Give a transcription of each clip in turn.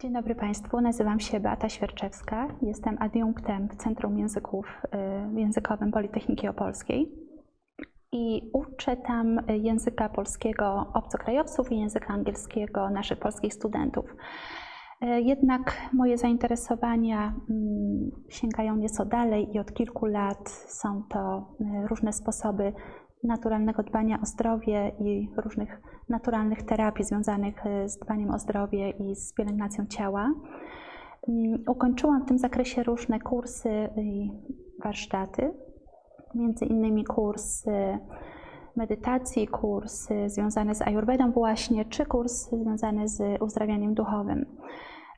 Dzień dobry Państwu, nazywam się Beata Świerczewska. Jestem adiunktem w Centrum Języków y, Językowym Politechniki Opolskiej i uczę tam języka polskiego obcokrajowców i języka angielskiego naszych polskich studentów. Y, jednak moje zainteresowania mm, sięgają nieco dalej i od kilku lat są to y, różne sposoby naturalnego dbania o zdrowie i różnych naturalnych terapii związanych e, z dbaniem o zdrowie i z pielęgnacją ciała. Mm, ukończyłam w tym zakresie różne kursy i warsztaty, między innymi kursy medytacji, kursy związane z ayurvedą właśnie, czy kursy związane z uzdrawianiem duchowym.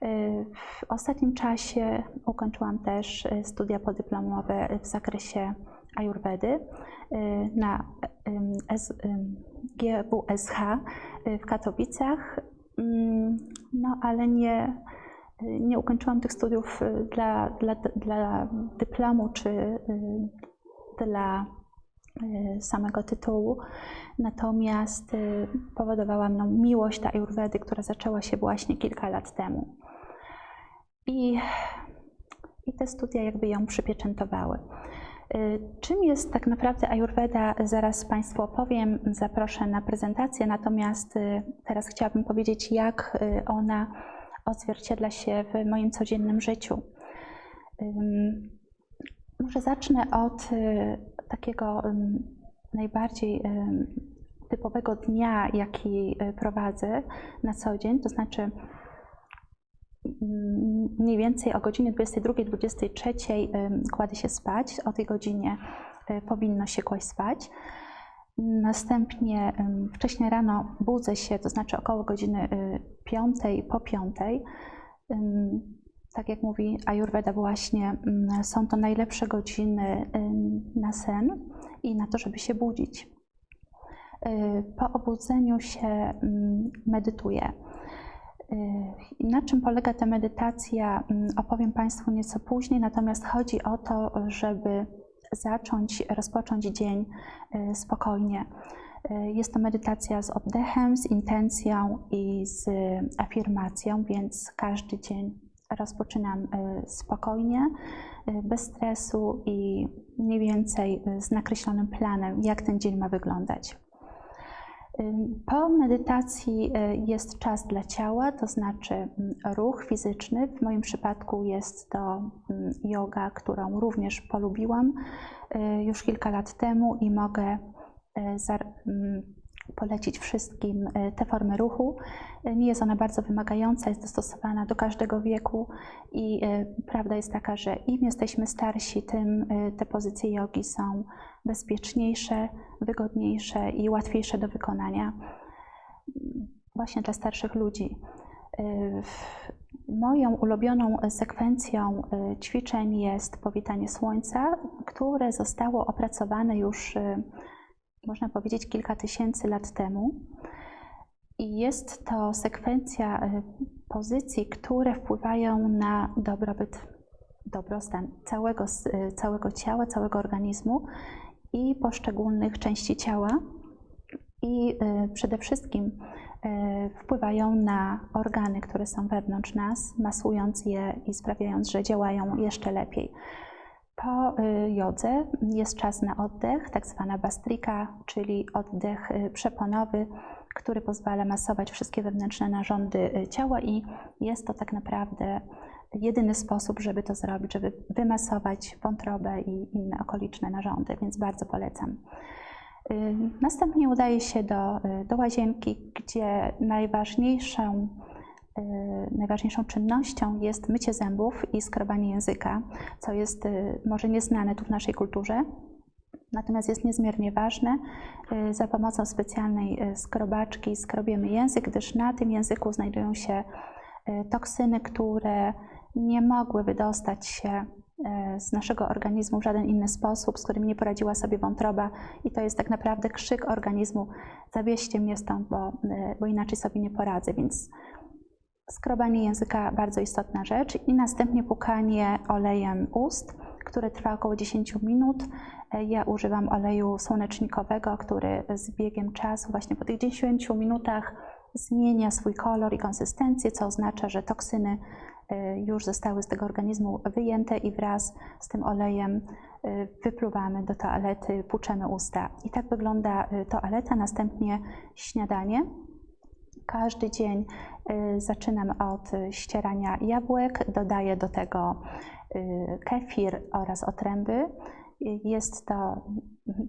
E, w ostatnim czasie ukończyłam też e, studia podyplomowe w zakresie ayurvedy na GWSH y, w Katowicach, mm, no ale nie, nie ukończyłam tych studiów y, dla, dla, dla dyplomu czy y, dla samego tytułu, natomiast powodowała mną miłość do Ayurvedy, która zaczęła się właśnie kilka lat temu. I, i te studia jakby ją przypieczętowały. Y, czym jest tak naprawdę Ayurveda? Zaraz Państwu opowiem, zaproszę na prezentację, natomiast y, teraz chciałabym powiedzieć, jak y, ona odzwierciedla się w moim codziennym życiu. Może zacznę od takiego najbardziej typowego dnia, jaki prowadzę na co dzień, to znaczy mniej więcej o godzinie 22-23 kładę się spać. O tej godzinie e, powinno się kłaść spać. Następnie wcześniej rano budzę się, to znaczy około godziny 5 e, po 5. Tak jak mówi Ayurveda właśnie, są to najlepsze godziny na sen i na to, żeby się budzić. E, po obudzeniu się medytuję. Y, na czym polega ta medytacja, mm, opowiem Państwu nieco później, natomiast chodzi o to, żeby zacząć, rozpocząć dzień y, spokojnie. Y, jest to medytacja z oddechem, z intencją i z afirmacją, więc każdy dzień rozpoczynam spokojnie, bez stresu i mniej więcej z nakreślonym planem, jak ten dzień ma wyglądać. Po medytacji y, jest czas dla ciała, to znaczy ruch fizyczny. W moim przypadku jest to yoga, którą również polubiłam y, już kilka lat temu i mogę y, polecić wszystkim te formy ruchu. Nie jest ona bardzo wymagająca, jest dostosowana do każdego wieku i prawda jest taka, że im jesteśmy starsi, tym te pozycje jogi są bezpieczniejsze, wygodniejsze i łatwiejsze do wykonania właśnie dla starszych ludzi. Moją ulubioną sekwencją ćwiczeń jest powitanie słońca, które zostało opracowane już, można powiedzieć, kilka tysięcy lat temu. I jest to sekwencja pozycji, które wpływają na dobrobyt, dobrostan całego, całego ciała, całego organizmu i poszczególnych części ciała i y, przede wszystkim y, wpływają na organy, które są wewnątrz nas, masując je i sprawiając, że działają jeszcze lepiej. Po y, jodze jest czas na oddech, tak zwana bastrika, czyli oddech przeponowy, który pozwala masować wszystkie wewnętrzne narządy ciała i jest to tak naprawdę jedyny sposób, żeby to zrobić, żeby wymasować wątrobę i inne okoliczne narządy, więc bardzo polecam. Y, następnie udaje się do, y, do łazienki, gdzie najważniejszą, y, najważniejszą czynnością jest mycie zębów i skrobanie języka, co jest może nieznane tu w naszej kulturze, natomiast jest niezmiernie ważne. Za pomocą specjalnej skrobaczki skrobiemy język, gdyż na tym języku znajdują się toksyny, które nie mogły wydostać się e, z naszego organizmu w żaden inny sposób, z którymi nie poradziła sobie wątroba i to jest tak naprawdę krzyk organizmu zawieźcie mnie stąd, bo, e, bo inaczej sobie nie poradzę, więc skrobanie języka bardzo istotna rzecz i następnie pukanie olejem ust, które trwa około 10 minut. Ja używam oleju słonecznikowego, który z biegiem czasu, właśnie po tych 10 minutach zmienia swój kolor i konsystencję, co oznacza, że toksyny y, już zostały z tego organizmu wyjęte i wraz z tym olejem y, wypluwamy do toalety, płuczemy usta. I tak wygląda y, toaleta, następnie śniadanie. Każdy dzień zaczynam od ścierania jabłek, dodaję do tego kefir oraz otręby. Jest to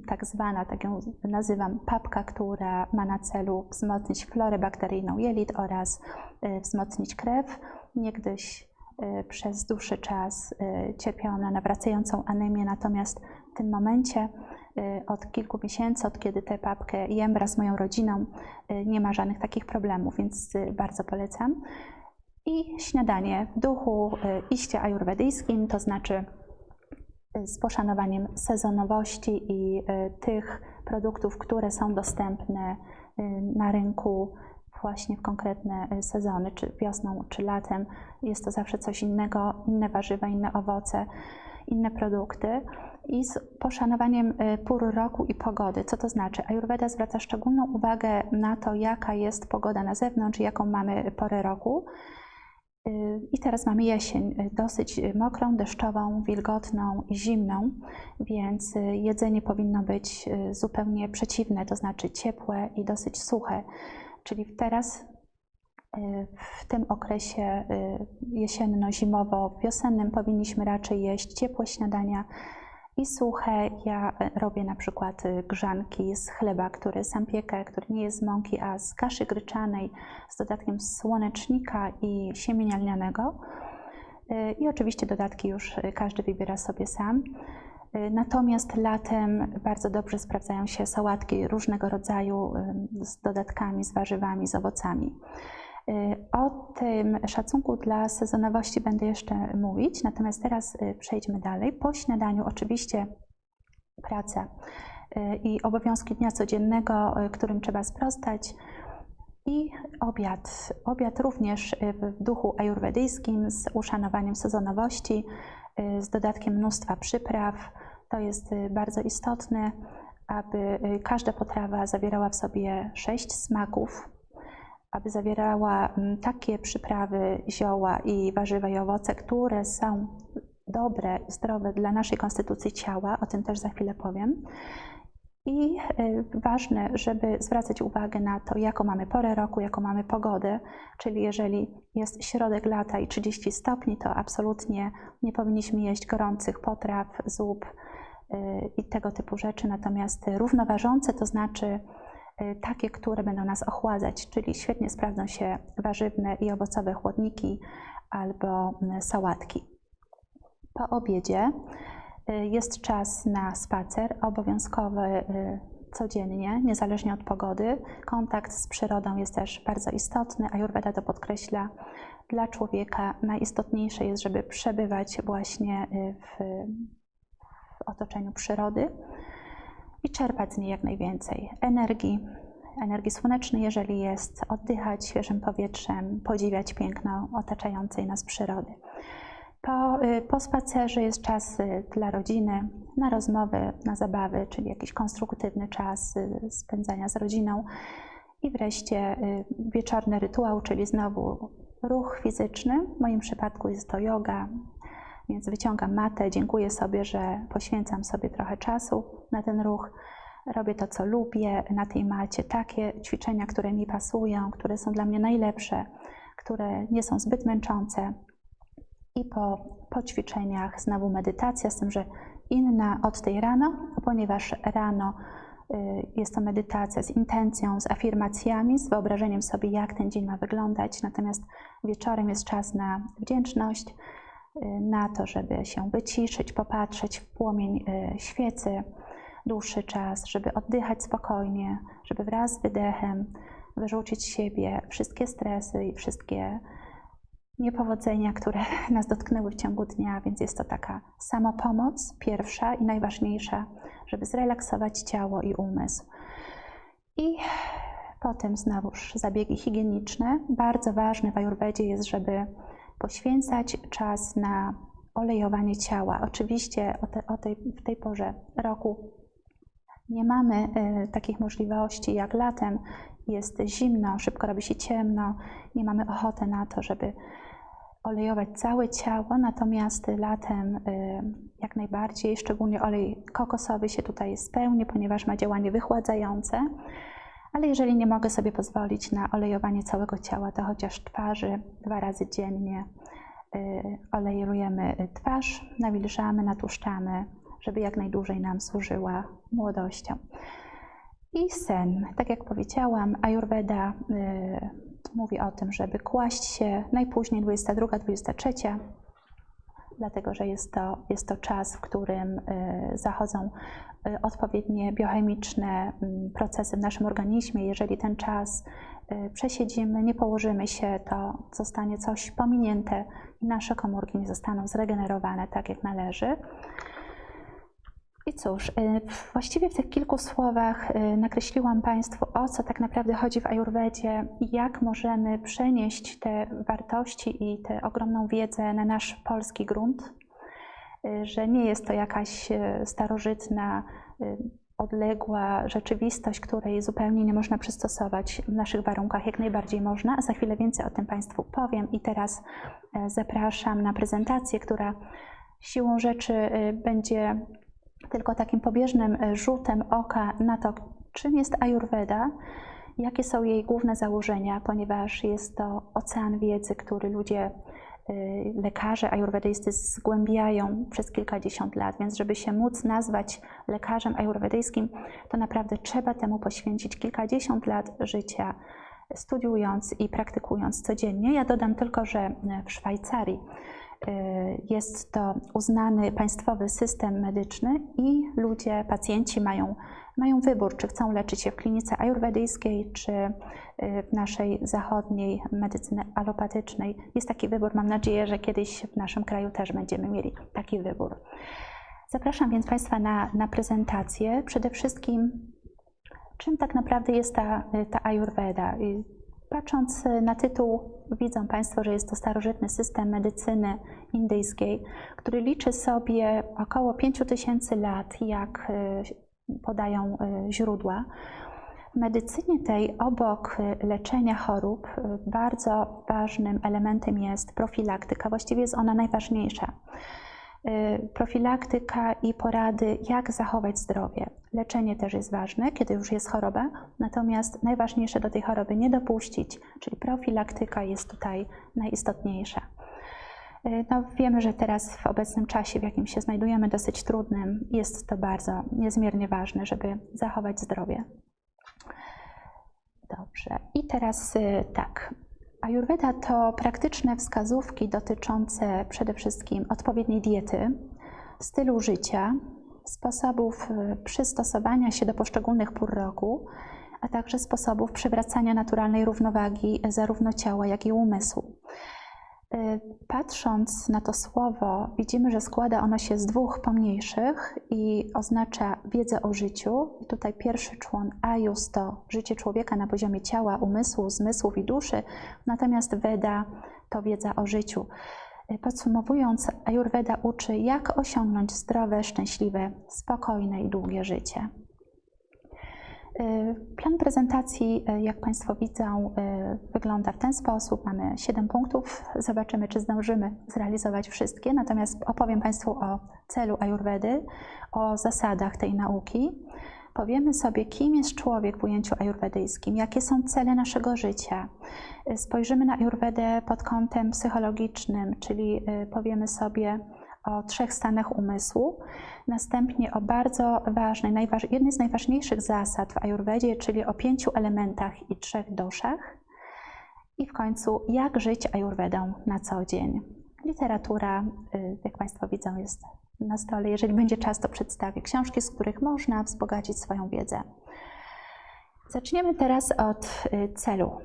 tak zwana, tak ją nazywam, papka, która ma na celu wzmocnić florę bakteryjną jelit oraz y, wzmocnić krew. Niegdyś y, przez dłuższy czas y, cierpiałam na nawracającą anemię, natomiast w tym momencie od kilku miesięcy, od kiedy tę papkę jem wraz z moją rodziną, nie ma żadnych takich problemów, więc bardzo polecam. I śniadanie w duchu iście ajurwedyjskim, to znaczy z poszanowaniem sezonowości i y, tych produktów, które są dostępne y, na rynku właśnie w konkretne y, sezony, czy wiosną, czy latem. Jest to zawsze coś innego, inne warzywa, inne owoce, inne produkty. I z poszanowaniem pór roku i pogody. Co to znaczy? Ayurveda zwraca szczególną uwagę na to, jaka jest pogoda na zewnątrz, jaką mamy porę roku i teraz mamy jesień, y, dosyć mokrą, deszczową, wilgotną i zimną, więc y, jedzenie powinno być y, zupełnie przeciwne, to znaczy ciepłe i dosyć suche. Czyli teraz w tym okresie jesienno-zimowo-wiosennym powinniśmy raczej jeść ciepłe śniadania, i suche. Ja e, robię na przykład y, grzanki z chleba, który sam piekę, który nie jest z mąki, a z kaszy gryczanej z dodatkiem słonecznika i siemienia lnianego. Y, I oczywiście dodatki już y, każdy wybiera sobie sam. Natomiast latem bardzo dobrze sprawdzają się sałatki różnego rodzaju z dodatkami, z warzywami, z owocami. Y, o tym szacunku dla sezonowości będę jeszcze mówić, natomiast teraz y, przejdźmy dalej. Po śniadaniu oczywiście praca y, i obowiązki dnia codziennego, którym trzeba sprostać. I obiad. Obiad również w duchu ajurwedyjskim z uszanowaniem sezonowości, z dodatkiem mnóstwa przypraw. To jest bardzo istotne, aby każda potrawa zawierała w sobie sześć smaków, aby zawierała mm, takie przyprawy, zioła i warzywa i owoce, które są dobre, zdrowe dla naszej konstytucji ciała, o tym też za chwilę powiem. I y, ważne, żeby zwracać uwagę na to, jaką mamy porę roku, jaką mamy pogodę, czyli jeżeli jest środek lata i 30 stopni, to absolutnie nie powinniśmy jeść gorących potraw, zup y, i tego typu rzeczy, natomiast równoważące, to znaczy takie, które będą nas ochładzać, czyli świetnie sprawdzą się warzywne i owocowe chłodniki albo mm, sałatki. Po obiedzie y, jest czas na spacer obowiązkowy y, codziennie, niezależnie od pogody. Kontakt z przyrodą jest też bardzo istotny, a Ayurveda to podkreśla. Dla człowieka najistotniejsze jest, żeby przebywać właśnie w, w otoczeniu przyrody i czerpać z niej jak najwięcej energii, energii słonecznej, jeżeli jest, oddychać świeżym powietrzem, podziwiać piękno otaczającej nas przyrody. Po, y, po spacerze jest czas y, dla rodziny, na rozmowy, na zabawy, czyli jakiś konstruktywny czas y, spędzania z rodziną. I wreszcie wieczorny rytuał, czyli znowu ruch fizyczny. W moim przypadku jest to yoga, więc wyciągam matę, dziękuję sobie, że poświęcam sobie trochę czasu na ten ruch. Robię to, co lubię na tej macie, takie ćwiczenia, które mi pasują, które są dla mnie najlepsze, które nie są zbyt męczące. I po, po ćwiczeniach znowu medytacja, z tym, że inna od tej rano, ponieważ rano y, jest to medytacja z intencją, z afirmacjami, z wyobrażeniem sobie, jak ten dzień ma wyglądać. Natomiast wieczorem jest czas na wdzięczność, na to, żeby się wyciszyć, popatrzeć w płomień y, świecy dłuższy czas, żeby oddychać spokojnie, żeby wraz z wydechem wyrzucić z siebie wszystkie stresy i wszystkie niepowodzenia, które nas dotknęły w ciągu dnia, więc jest to taka samopomoc pierwsza i najważniejsza, żeby zrelaksować ciało i umysł. I potem znowuż zabiegi higieniczne. Bardzo ważne w Ajurwedzie jest, żeby poświęcać czas na olejowanie ciała. Oczywiście o, te, o tej, w tej porze roku Nie mamy e, takich możliwości jak latem, jest zimno, szybko robi się ciemno, nie mamy ochoty na to, żeby olejować całe ciało, natomiast latem y, jak najbardziej, szczególnie olej kokosowy się tutaj spełni, ponieważ ma działanie wychładzające. Ale jeżeli nie mogę sobie pozwolić na olejowanie całego ciała, to chociaż twarzy dwa razy dziennie y, olejujemy twarz, nawilżamy, natłuszczamy, żeby jak najdłużej nam służyła młodością. I sen. Tak jak powiedziałam, Ayurveda y, mówi o tym, żeby kłaść się najpóźniej 22-23, dlatego że jest to, jest to czas, w którym y, zachodzą y, odpowiednie biochemiczne y, procesy w naszym organizmie. Jeżeli ten czas y, przesiedzimy, nie położymy się, to zostanie coś pominięte i nasze komórki nie zostaną zregenerowane tak, jak należy. I cóż, y, właściwie w tych kilku słowach y, nakreśliłam Państwu, o co tak naprawdę chodzi w Ajurwedzie jak możemy przenieść te wartości i tę ogromną wiedzę na nasz polski grunt, y, że nie jest to jakaś starożytna, odległa rzeczywistość, której zupełnie nie można przystosować w naszych warunkach, jak najbardziej można. Za chwilę więcej o tym Państwu powiem i teraz zapraszam na prezentację, która siłą rzeczy będzie tylko takim pobieżnym e, rzutem oka na to, czym jest Ayurveda, jakie są jej główne założenia, ponieważ jest to ocean wiedzy, który ludzie, e, lekarze ajurwedyjscy zgłębiają przez kilkadziesiąt lat, więc żeby się móc nazwać lekarzem ajurwedyjskim, to naprawdę trzeba temu poświęcić kilkadziesiąt lat życia, studiując i praktykując codziennie. Ja dodam tylko, że w Szwajcarii jest to uznany państwowy system medyczny i ludzie, pacjenci mają, mają wybór, czy chcą leczyć się w klinice ajurwedyjskiej, czy y, w naszej zachodniej medycyny alopatycznej. Jest taki wybór. Mam nadzieję, że kiedyś w naszym kraju też będziemy mieli taki wybór. Zapraszam więc Państwa na, na prezentację. Przede wszystkim, czym tak naprawdę jest ta, ta Ayurveda? Patrząc na tytuł, widzą Państwo, że jest to starożytny system medycyny indyjskiej, który liczy sobie około 5000 lat, jak y, podają y, źródła. W medycynie tej obok leczenia chorób bardzo ważnym elementem jest profilaktyka, właściwie jest ona najważniejsza. Y, profilaktyka i porady, jak zachować zdrowie. Leczenie też jest ważne, kiedy już jest choroba, natomiast najważniejsze do tej choroby nie dopuścić, czyli profilaktyka jest tutaj najistotniejsza. Y, no, wiemy, że teraz w obecnym czasie, w jakim się znajdujemy, dosyć trudnym, jest to bardzo niezmiernie ważne, żeby zachować zdrowie. Dobrze, i teraz y, tak, Ayurveda to praktyczne wskazówki dotyczące przede wszystkim odpowiedniej diety, stylu życia, sposobów y, przystosowania się do poszczególnych pór roku, a także sposobów przywracania naturalnej równowagi zarówno ciała, jak i umysłu. Y, patrząc na to słowo, widzimy, że składa ono się z dwóch pomniejszych i oznacza wiedzę o życiu. I tutaj pierwszy człon Ajus to życie człowieka na poziomie ciała, umysłu, zmysłów i duszy, natomiast Veda to wiedza o życiu. Y, podsumowując, Ayurveda uczy, jak osiągnąć zdrowe, szczęśliwe, spokojne i długie życie. Y, plan prezentacji, y, jak Państwo widzą, y, wygląda w ten sposób. Mamy 7 punktów. Zobaczymy, czy zdążymy zrealizować wszystkie. Natomiast opowiem Państwu o celu Ayurvedy, o zasadach tej nauki. Powiemy sobie, kim jest człowiek w ujęciu ajurwedyjskim, jakie są cele naszego życia. Spojrzymy na Ayurvedę pod kątem psychologicznym, czyli powiemy sobie, o trzech stanach umysłu, następnie o bardzo ważnej, jednej z najważniejszych zasad w Ajurwedzie, czyli o pięciu elementach i trzech doszach i w końcu jak żyć Ajurwedą na co dzień. Literatura, y, jak Państwo widzą, jest na stole. Jeżeli będzie czas, to przedstawię książki, z których można wzbogacić swoją wiedzę. Zaczniemy teraz od y, celu.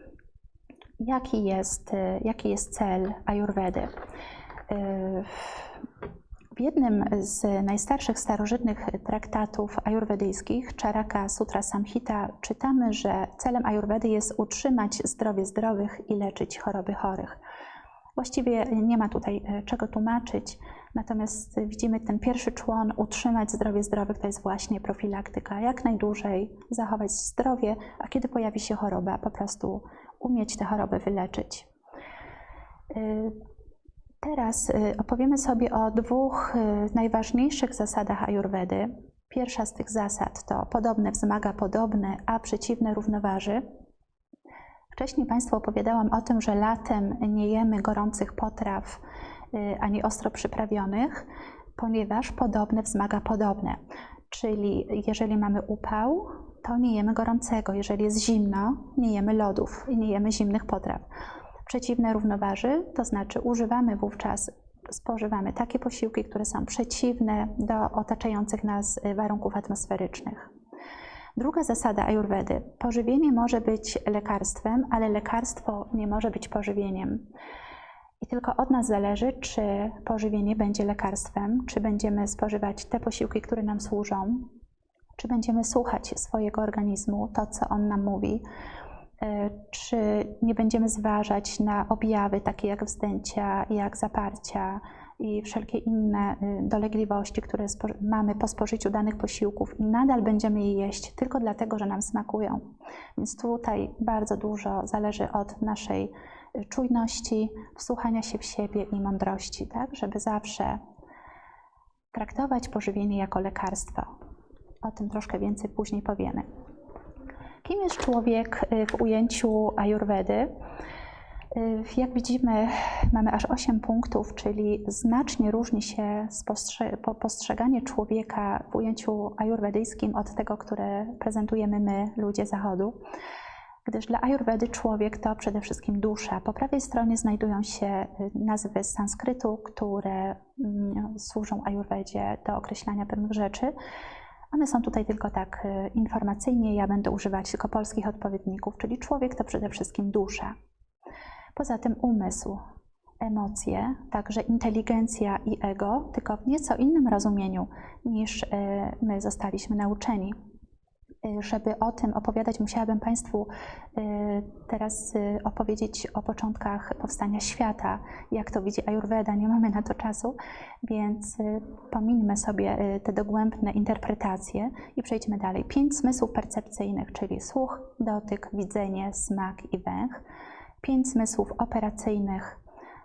Jaki jest, y, jaki jest cel Ajurwedy? W jednym z najstarszych starożytnych traktatów ajurwedyjskich, Charaka Sutra Samhita, czytamy, że celem ajurwedy jest utrzymać zdrowie zdrowych i leczyć choroby chorych. Właściwie nie ma tutaj e, czego tłumaczyć, Natomiast widzimy ten pierwszy człon, utrzymać zdrowie zdrowych, to jest właśnie profilaktyka. Jak najdłużej zachować zdrowie, a kiedy pojawi się choroba, po prostu umieć tę chorobę wyleczyć. Teraz y, opowiemy sobie o dwóch y, najważniejszych zasadach ajurwedy. Pierwsza z tych zasad to podobne wzmaga podobne, a przeciwne równoważy. Wcześniej Państwu opowiadałam o tym, że latem nie jemy gorących potraw y, ani ostro przyprawionych, ponieważ podobne wzmaga podobne. Czyli jeżeli mamy upał, to nie jemy gorącego. Jeżeli jest zimno, nie jemy lodów i nie jemy zimnych potraw przeciwne równoważy, to znaczy używamy wówczas, spożywamy takie posiłki, które są przeciwne do otaczających nas y, warunków atmosferycznych. Druga zasada ajurwedy. Pożywienie może być lekarstwem, ale lekarstwo nie może być pożywieniem. I tylko od nas zależy, czy pożywienie będzie lekarstwem, czy będziemy spożywać te posiłki, które nam służą, czy będziemy słuchać swojego organizmu, to co on nam mówi, czy nie będziemy zważać na objawy takie jak wzdęcia, jak zaparcia i wszelkie inne y, dolegliwości, które mamy po spożyciu danych posiłków i nadal będziemy je jeść tylko dlatego, że nam smakują. Więc tutaj bardzo dużo zależy od naszej y, czujności, wsłuchania się w siebie i mądrości, tak? żeby zawsze traktować pożywienie jako lekarstwo. O tym troszkę więcej później powiemy. Kim jest człowiek y, w ujęciu ajurwedy? Y, jak widzimy, mamy aż 8 punktów, czyli znacznie różni się postrzeganie człowieka w ujęciu ajurwedyjskim od tego, które prezentujemy my, ludzie Zachodu. Gdyż dla ajurwedy człowiek to przede wszystkim dusza. Po prawej stronie znajdują się y, nazwy z sanskrytu, które mm, służą ajurwedzie do określania pewnych rzeczy. One są tutaj tylko tak e, informacyjnie, ja będę używać tylko polskich odpowiedników, czyli człowiek to przede wszystkim dusza. Poza tym umysł, emocje, także inteligencja i ego, tylko w nieco innym rozumieniu niż e, my zostaliśmy nauczeni. Y, żeby o tym opowiadać, musiałabym Państwu y, teraz y, opowiedzieć o początkach powstania świata, jak to widzi Ayurveda. Nie mamy na to czasu, więc pomińmy sobie te dogłębne interpretacje i przejdźmy dalej. Pięć zmysłów percepcyjnych, czyli słuch, dotyk, widzenie, smak i węch. Pięć zmysłów operacyjnych,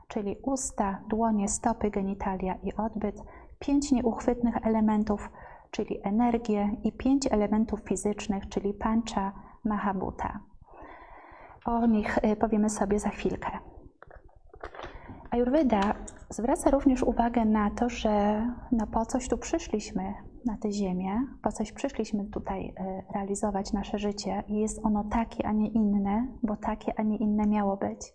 czyli usta, dłonie, stopy, genitalia i odbyt. Pięć nieuchwytnych elementów, czyli energię i pięć elementów fizycznych, czyli pancha, mahabuta. O nich y, powiemy sobie za chwilkę. Ayurveda zwraca również uwagę na to, że no po coś tu przyszliśmy na tę ziemię, po coś przyszliśmy tutaj y, realizować nasze życie i jest ono takie, a nie inne, bo takie, a nie inne miało być.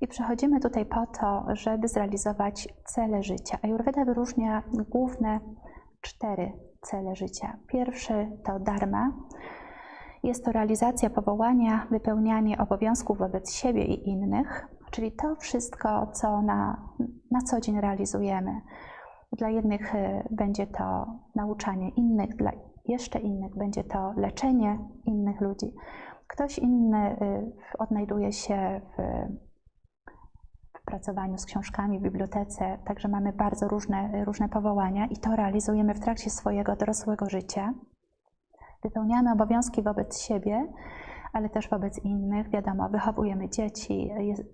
I przychodzimy tutaj po to, żeby zrealizować cele życia. Ayurveda wyróżnia główne cztery cele życia. Pierwszy to dharma. Jest to realizacja powołania, wypełnianie obowiązków wobec siebie i innych, czyli to wszystko, co na, na co dzień realizujemy. Dla jednych y, będzie to nauczanie innych, dla jeszcze innych będzie to leczenie innych ludzi. Ktoś inny y, odnajduje się w pracowaniu z książkami w bibliotece, także mamy bardzo różne, różne powołania i to realizujemy w trakcie swojego dorosłego życia. Wypełniamy obowiązki wobec siebie, ale też wobec innych. Wiadomo, wychowujemy dzieci,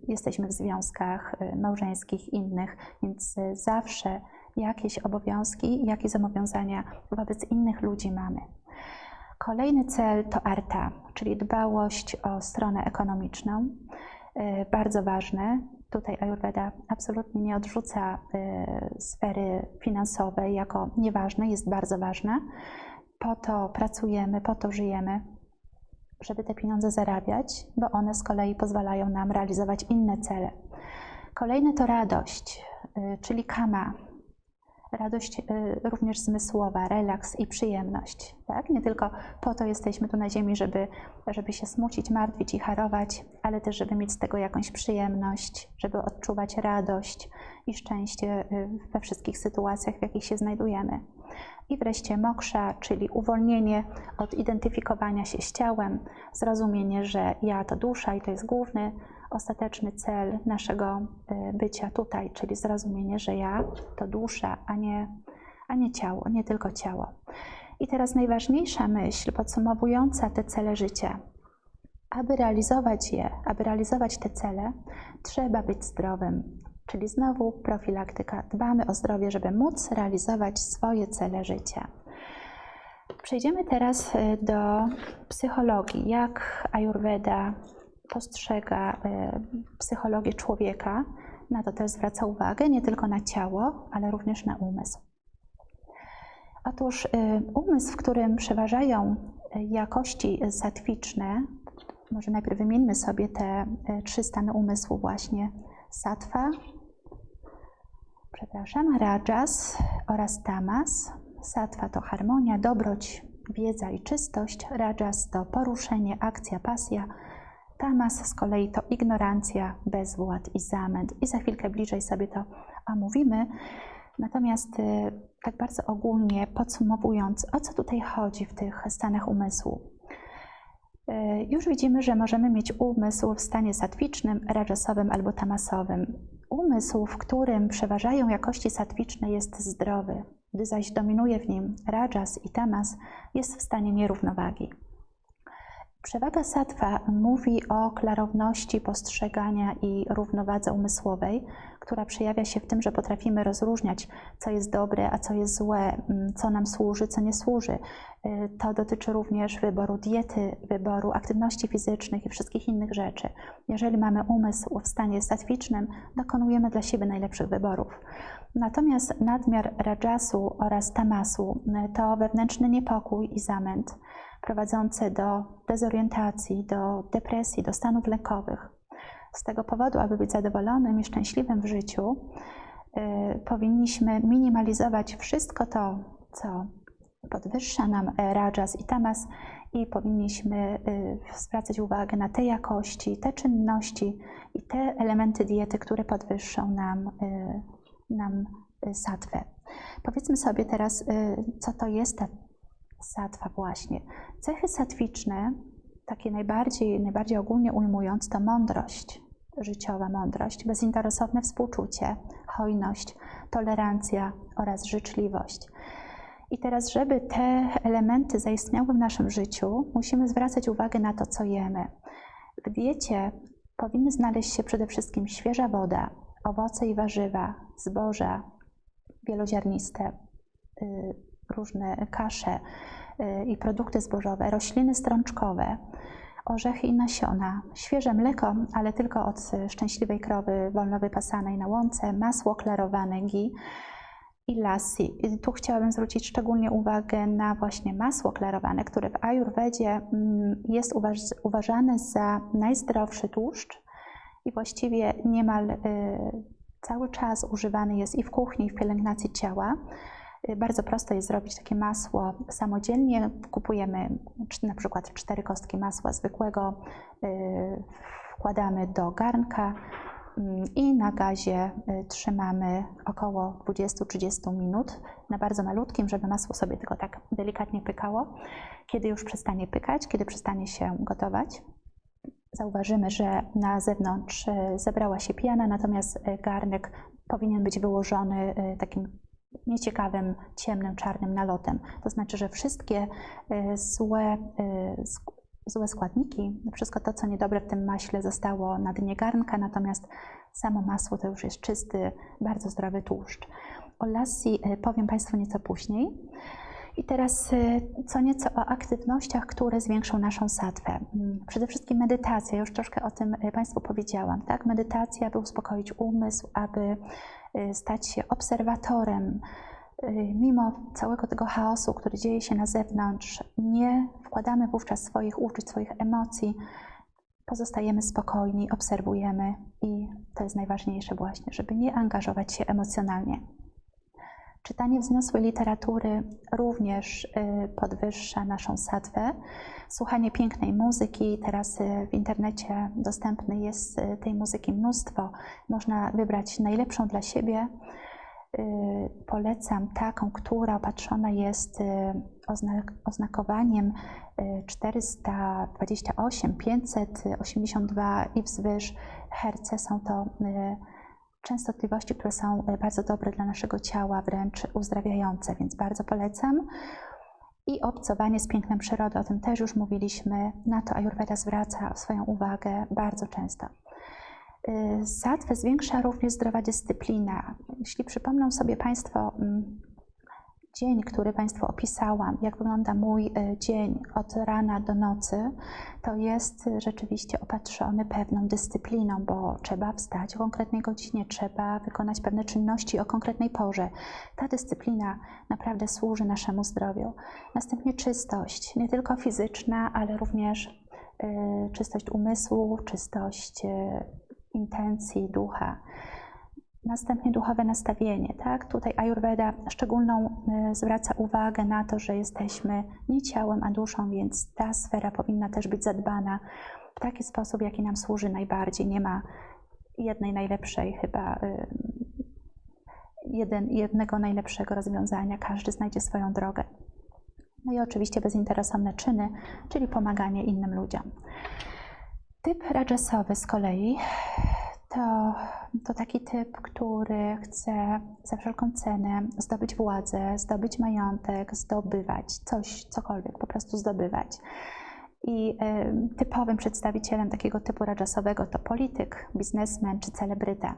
jesteśmy w związkach y, małżeńskich innych, więc y, zawsze jakieś obowiązki, jakieś zobowiązania wobec innych ludzi mamy. Kolejny cel to arta, czyli dbałość o stronę ekonomiczną. Y, bardzo ważne. Tutaj Ayurveda absolutnie nie odrzuca y, sfery finansowej jako nieważne, jest bardzo ważna. Po to pracujemy, po to żyjemy, żeby te pieniądze zarabiać, bo one z kolei pozwalają nam realizować inne cele. Kolejne to radość, y, czyli kama, radość y, również zmysłowa, relaks i przyjemność. Tak? Nie tylko po to jesteśmy tu na ziemi, żeby, żeby się smucić, martwić i harować, ale też, żeby mieć z tego jakąś przyjemność, żeby odczuwać radość i szczęście y, we wszystkich sytuacjach, w jakich się znajdujemy. I wreszcie moksza, czyli uwolnienie od identyfikowania się z ciałem, zrozumienie, że ja to dusza i to jest główny ostateczny cel naszego y, bycia tutaj, czyli zrozumienie, że ja to dusza, a nie, a nie ciało, nie tylko ciało. I teraz najważniejsza myśl podsumowująca te cele życia. Aby realizować je, aby realizować te cele, trzeba być zdrowym. Czyli znowu profilaktyka. Dbamy o zdrowie, żeby móc realizować swoje cele życia. Przejdziemy teraz y, do psychologii. Jak Ayurveda postrzega y, psychologię człowieka, na to też zwraca uwagę, nie tylko na ciało, ale również na umysł. Otóż y, umysł, w którym przeważają jakości satwiczne, może najpierw wymieńmy sobie te trzy stany umysłu właśnie, sattva, przepraszam, rajas oraz tamas. Sattva to harmonia, dobroć, wiedza i czystość, rajas to poruszenie, akcja, pasja, tamas z kolei to ignorancja, bezwład i zamęt. I za chwilkę bliżej sobie to omówimy. Natomiast y, tak bardzo ogólnie podsumowując, o co tutaj chodzi w tych stanach umysłu? Y, już widzimy, że możemy mieć umysł w stanie satwicznym, rajasowym albo tamasowym. Umysł, w którym przeważają jakości satwiczne, jest zdrowy, gdy zaś dominuje w nim rajas i tamas, jest w stanie nierównowagi. Przewaga sattva mówi o klarowności postrzegania i równowadze umysłowej, która przejawia się w tym, że potrafimy rozróżniać, co jest dobre, a co jest złe, mm, co nam służy, co nie służy. Y, to dotyczy również wyboru diety, wyboru aktywności fizycznych i wszystkich innych rzeczy. Jeżeli mamy umysł w stanie statwicznym, dokonujemy dla siebie najlepszych wyborów. Natomiast nadmiar rajasu oraz tamasu y, to wewnętrzny niepokój i zamęt prowadzące do dezorientacji, do depresji, do stanów lękowych. Z tego powodu, aby być zadowolonym i szczęśliwym w życiu, y, powinniśmy minimalizować wszystko to, co podwyższa nam rajas i tamas i powinniśmy y, zwracać uwagę na te jakości, te czynności i te elementy diety, które podwyższą nam, y, nam satwę. Powiedzmy sobie teraz, co to jest ta satwa właśnie. Cechy satwiczne, takie najbardziej, najbardziej ogólnie ujmując, to mądrość, życiowa mądrość, bezinteresowne współczucie, hojność, tolerancja oraz życzliwość. I teraz, żeby te elementy zaistniały w naszym życiu, musimy zwracać uwagę na to, co jemy. W diecie powinny znaleźć się przede wszystkim świeża woda, owoce i warzywa, zboża wieloziarniste, y, różne kasze y, i produkty zbożowe, rośliny strączkowe, orzechy i nasiona, świeże mleko, ale tylko od szczęśliwej krowy wolno wypasanej na łące, masło klarowane ghee i lassi. I tu chciałabym zwrócić szczególnie uwagę na właśnie masło klarowane, które w Ayurvedzie mm, jest uważane za najzdrowszy tłuszcz i właściwie niemal y, cały czas używany jest i w kuchni, i w pielęgnacji ciała. Bardzo prosto jest zrobić takie masło samodzielnie. Kupujemy na przykład cztery kostki masła zwykłego, y, wkładamy do garnka mm, i na gazie y, trzymamy około 20-30 minut na bardzo malutkim, żeby masło sobie tylko tak delikatnie pykało. Kiedy już przestanie pykać, kiedy przestanie się gotować, zauważymy, że na zewnątrz y, zebrała się piana, natomiast garnek powinien być wyłożony takim nieciekawym, ciemnym, czarnym nalotem. To znaczy, że wszystkie y, złe, y, złe składniki, wszystko to, co niedobre w tym maśle zostało na dnie garnka, natomiast samo masło to już jest czysty, bardzo zdrowy tłuszcz. O lassi y, powiem Państwu nieco później. I teraz co nieco o aktywnościach, które zwiększą naszą satwę. Mm, przede wszystkim medytacja, już troszkę o tym Państwu powiedziałam. Tak? Medytacja, by uspokoić umysł, aby Y, stać się obserwatorem, y, mimo całego tego chaosu, który dzieje się na zewnątrz, nie wkładamy wówczas swoich uczuć, swoich emocji, pozostajemy spokojni, obserwujemy i to jest najważniejsze właśnie, żeby nie angażować się emocjonalnie. Czytanie wzniosłej literatury również y, podwyższa naszą satwę. Słuchanie pięknej muzyki, teraz y, w internecie dostępne jest y, tej muzyki mnóstwo. Można wybrać najlepszą dla siebie. Polecam taką, która opatrzona jest oznak oznakowaniem y, 428, 582 i wzwyż herce. Są to częstotliwości, które są bardzo dobre dla naszego ciała, wręcz uzdrawiające, więc bardzo polecam. I obcowanie z pięknem przyrody, o tym też już mówiliśmy, na to Ayurveda zwraca swoją uwagę bardzo często. Satwę zwiększa również zdrowa dyscyplina. Jeśli przypomną sobie Państwo mm, dzień, który Państwu opisałam, jak wygląda mój y, dzień od rana do nocy, to jest rzeczywiście opatrzony pewną dyscypliną, bo trzeba wstać o konkretnej godzinie, trzeba wykonać pewne czynności o konkretnej porze. Ta dyscyplina naprawdę służy naszemu zdrowiu. Następnie czystość, nie tylko fizyczna, ale również y, czystość umysłu, czystość y, intencji, ducha. Następnie duchowe nastawienie. Tak? Tutaj Ayurveda szczególną y, zwraca uwagę na to, że jesteśmy nie ciałem, a duszą, więc ta sfera powinna też być zadbana w taki sposób, jaki nam służy najbardziej. Nie ma jednej najlepszej chyba, y, jeden, jednego najlepszego rozwiązania. Każdy znajdzie swoją drogę. No i oczywiście bezinteresowne czyny, czyli pomaganie innym ludziom. Typ rajasowy z kolei to, to taki typ, który chce za wszelką cenę zdobyć władzę, zdobyć majątek, zdobywać coś, cokolwiek, po prostu zdobywać. I y, typowym przedstawicielem takiego typu rajasowego to polityk, biznesmen czy celebryta.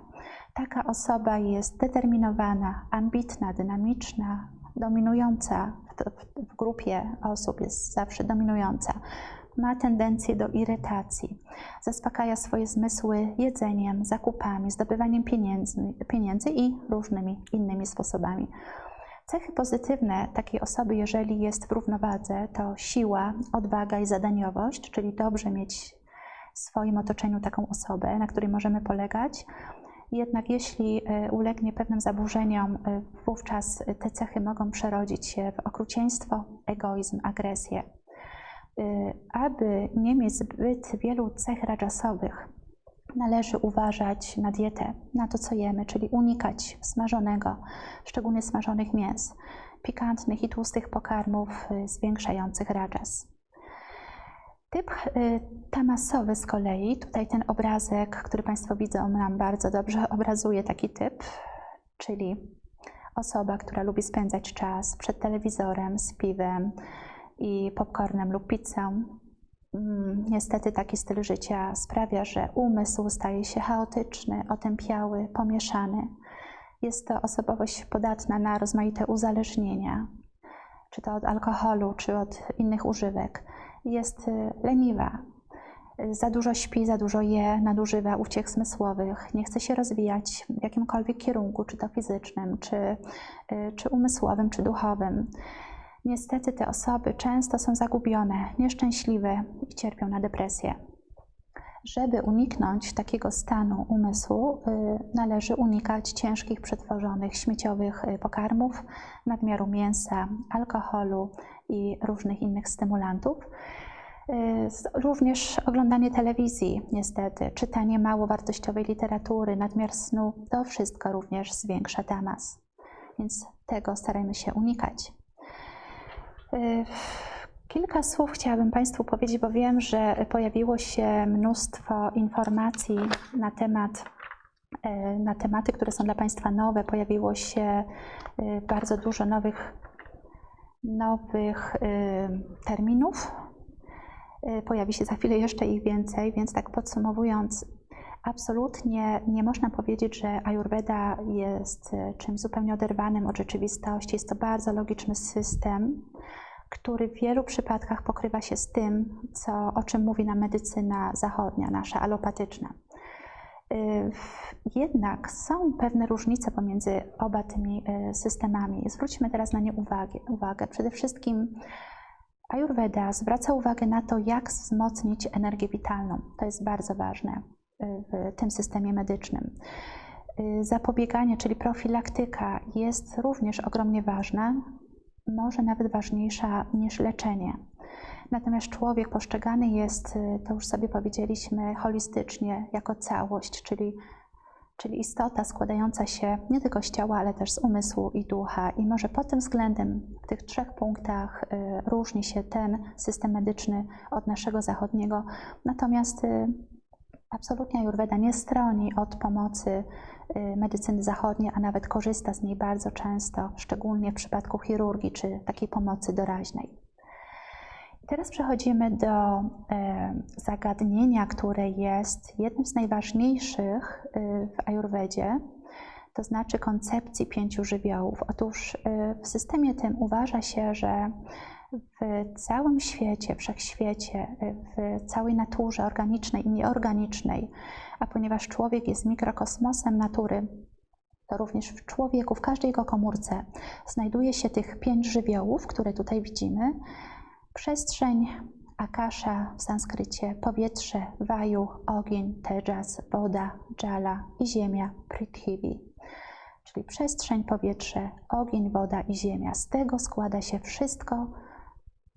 Taka osoba jest determinowana, ambitna, dynamiczna, dominująca w, w, w grupie osób, jest zawsze dominująca ma tendencję do irytacji. Zaspokaja swoje zmysły jedzeniem, zakupami, zdobywaniem pieniędzy, pieniędzy i różnymi innymi sposobami. Cechy pozytywne takiej osoby, jeżeli jest w równowadze, to siła, odwaga i zadaniowość, czyli dobrze mieć w swoim otoczeniu taką osobę, na której możemy polegać. Jednak jeśli e, ulegnie pewnym zaburzeniom, e, wówczas te cechy mogą przerodzić się w okrucieństwo, egoizm, agresję. Y, aby nie mieć zbyt wielu cech rajasowych, należy uważać na dietę, na to, co jemy, czyli unikać smażonego, szczególnie smażonych mięs, pikantnych i tłustych pokarmów y, zwiększających rajas. Typ y, tamasowy z kolei, tutaj ten obrazek, który Państwo widzą, nam bardzo dobrze obrazuje taki typ, czyli osoba, która lubi spędzać czas przed telewizorem, z piwem, i popcornem lub pizzą. Mm, niestety taki styl życia sprawia, że umysł staje się chaotyczny, otępiały, pomieszany. Jest to osobowość podatna na rozmaite uzależnienia, czy to od alkoholu, czy od innych używek. Jest y, leniwa, za dużo śpi, za dużo je, nadużywa uciech zmysłowych, nie chce się rozwijać w jakimkolwiek kierunku, czy to fizycznym, czy, y, czy umysłowym, czy duchowym. Niestety te osoby często są zagubione, nieszczęśliwe i cierpią na depresję. Żeby uniknąć takiego stanu umysłu, y, należy unikać ciężkich, przetworzonych, śmieciowych y, pokarmów, nadmiaru mięsa, alkoholu i różnych innych stymulantów. Y, również oglądanie telewizji, niestety, czytanie mało wartościowej literatury, nadmiar snu, to wszystko również zwiększa tamas. Więc tego starajmy się unikać. Y, kilka słów chciałabym Państwu powiedzieć, bo wiem, że pojawiło się mnóstwo informacji na temat y, na tematy, które są dla Państwa nowe. Pojawiło się y, bardzo dużo nowych, nowych terminów. Pojawi się za chwilę jeszcze ich więcej, więc tak podsumowując, absolutnie nie można powiedzieć, że Ayurveda jest czymś zupełnie oderwanym od rzeczywistości. Jest to bardzo logiczny system, który w wielu przypadkach pokrywa się z tym, co, o czym mówi nam medycyna zachodnia, nasza alopatyczna. Y, jednak są pewne różnice pomiędzy oba tymi y, systemami. Zwróćmy teraz na nie uwagę. uwagę. Przede wszystkim Ayurveda zwraca uwagę na to, jak wzmocnić energię witalną. To jest bardzo ważne y, w tym systemie medycznym. Zapobieganie, czyli profilaktyka, jest również ogromnie ważna, może nawet ważniejsza niż leczenie. Natomiast człowiek postrzegany jest, y, to już sobie powiedzieliśmy, holistycznie, jako całość, czyli czyli istota składająca się nie tylko z ciała, ale też z umysłu i ducha. I może pod tym względem w tych trzech punktach y, różni się ten system medyczny od naszego zachodniego. Natomiast y, absolutnie Ayurveda nie stroni od pomocy medycyny zachodniej, a nawet korzysta z niej bardzo często, szczególnie w przypadku chirurgii czy takiej pomocy doraźnej. Teraz przechodzimy do e, zagadnienia, które jest jednym z najważniejszych e, w Ajurwedzie, to znaczy koncepcji pięciu żywiołów. Otóż e, w systemie tym uważa się, że w całym świecie, wszechświecie, w całej naturze organicznej i nieorganicznej, a ponieważ człowiek jest mikrokosmosem natury, to również w człowieku, w każdej jego komórce znajduje się tych pięć żywiołów, które tutaj widzimy, Przestrzeń, akasza w sanskrycie, powietrze, waju, ogień, tejas, woda, jala i ziemia, prithvi. Czyli przestrzeń, powietrze, ogień, woda i ziemia. Z tego składa się wszystko,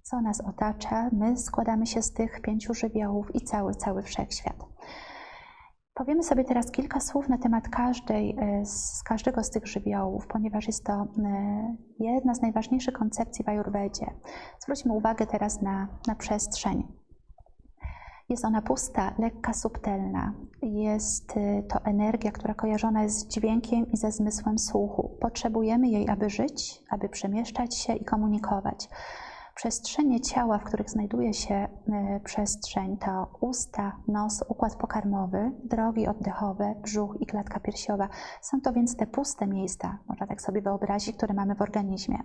co nas otacza. My składamy się z tych pięciu żywiołów i cały, cały wszechświat. Powiemy sobie teraz kilka słów na temat każdej, e, z każdego z tych żywiołów, ponieważ jest to e, jedna z najważniejszych koncepcji w Ajurwedzie. Zwróćmy uwagę teraz na, na przestrzeń. Jest ona pusta, lekka, subtelna. Jest e, to energia, która kojarzona jest z dźwiękiem i ze zmysłem słuchu. Potrzebujemy jej, aby żyć, aby przemieszczać się i komunikować. Przestrzenie ciała, w których znajduje się e, przestrzeń, to usta, nos, układ pokarmowy, drogi oddechowe, brzuch i klatka piersiowa. Są to więc te puste miejsca, można tak sobie wyobrazić, które mamy w organizmie.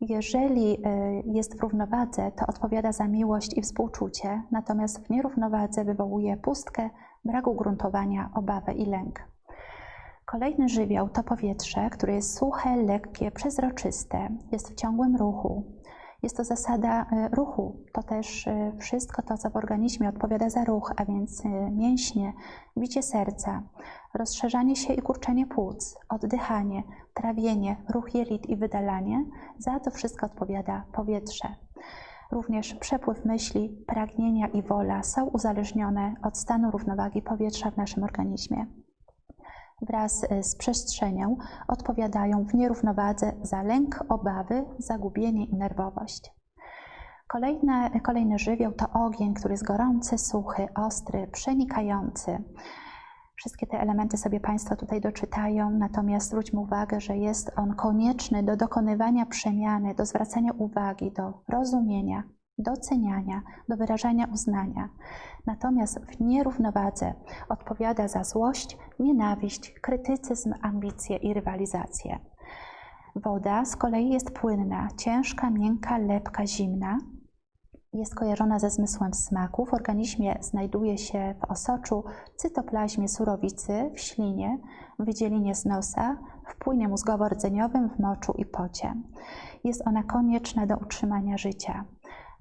Jeżeli e, jest w równowadze, to odpowiada za miłość i współczucie, natomiast w nierównowadze wywołuje pustkę, brak ugruntowania, obawę i lęk. Kolejny żywioł to powietrze, które jest suche, lekkie, przezroczyste, jest w ciągłym ruchu, jest to zasada e, ruchu. To też e, wszystko to, co w organizmie odpowiada za ruch, a więc e, mięśnie, bicie serca, rozszerzanie się i kurczenie płuc, oddychanie, trawienie, ruch jelit i wydalanie. Za to wszystko odpowiada powietrze. Również przepływ myśli, pragnienia i wola są uzależnione od stanu równowagi powietrza w naszym organizmie wraz e, z przestrzenią odpowiadają w nierównowadze za lęk, obawy, zagubienie i nerwowość. Kolejne, kolejny żywioł to ogień, który jest gorący, suchy, ostry, przenikający. Wszystkie te elementy sobie Państwo tutaj doczytają, natomiast zwróćmy uwagę, że jest on konieczny do dokonywania przemiany, do zwracania uwagi, do rozumienia, doceniania, do wyrażania uznania. Natomiast w nierównowadze odpowiada za złość, nienawiść, krytycyzm, ambicje i rywalizację. Woda z kolei jest płynna, ciężka, miękka, lepka, zimna. Jest kojarzona ze zmysłem smaku. W organizmie znajduje się w osoczu, cytoplazmie surowicy, w ślinie, w wydzielinie z nosa, w płynie mózgowo-rdzeniowym, w moczu i pocie. Jest ona konieczna do utrzymania życia.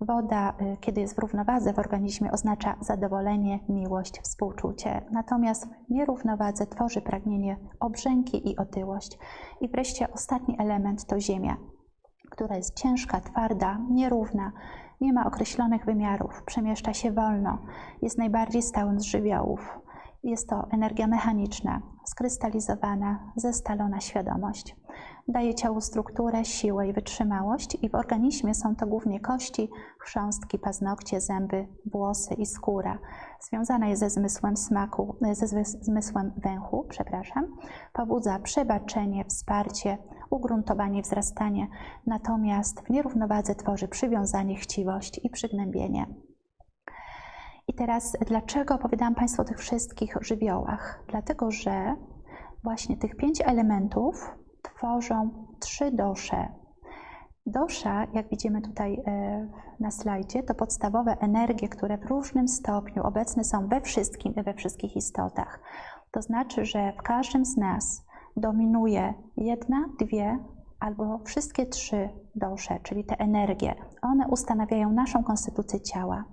Woda, y, kiedy jest w równowadze w organizmie, oznacza zadowolenie, miłość, współczucie. Natomiast w nierównowadze tworzy pragnienie obrzęki i otyłość. I wreszcie ostatni element to ziemia, która jest ciężka, twarda, nierówna, nie ma określonych wymiarów, przemieszcza się wolno, jest najbardziej stałym z żywiołów. Jest to energia mechaniczna, skrystalizowana, zestalona świadomość. Daje ciału strukturę, siłę i wytrzymałość i w organizmie są to głównie kości, chrząstki, paznokcie, zęby, włosy i skóra. Związana jest ze zmysłem smaku, ze zmysłem węchu, przepraszam. Pobudza przebaczenie, wsparcie, ugruntowanie, wzrastanie, natomiast w nierównowadze tworzy przywiązanie, chciwość i przygnębienie. I teraz, dlaczego opowiadałam Państwu o tych wszystkich żywiołach? Dlatego, że właśnie tych pięć elementów tworzą trzy dosze. Dosza, jak widzimy tutaj e, na slajdzie, to podstawowe energie, które w różnym stopniu obecne są we wszystkim i we wszystkich istotach. To znaczy, że w każdym z nas dominuje jedna, dwie albo wszystkie trzy dosze, czyli te energie. One ustanawiają naszą konstytucję ciała.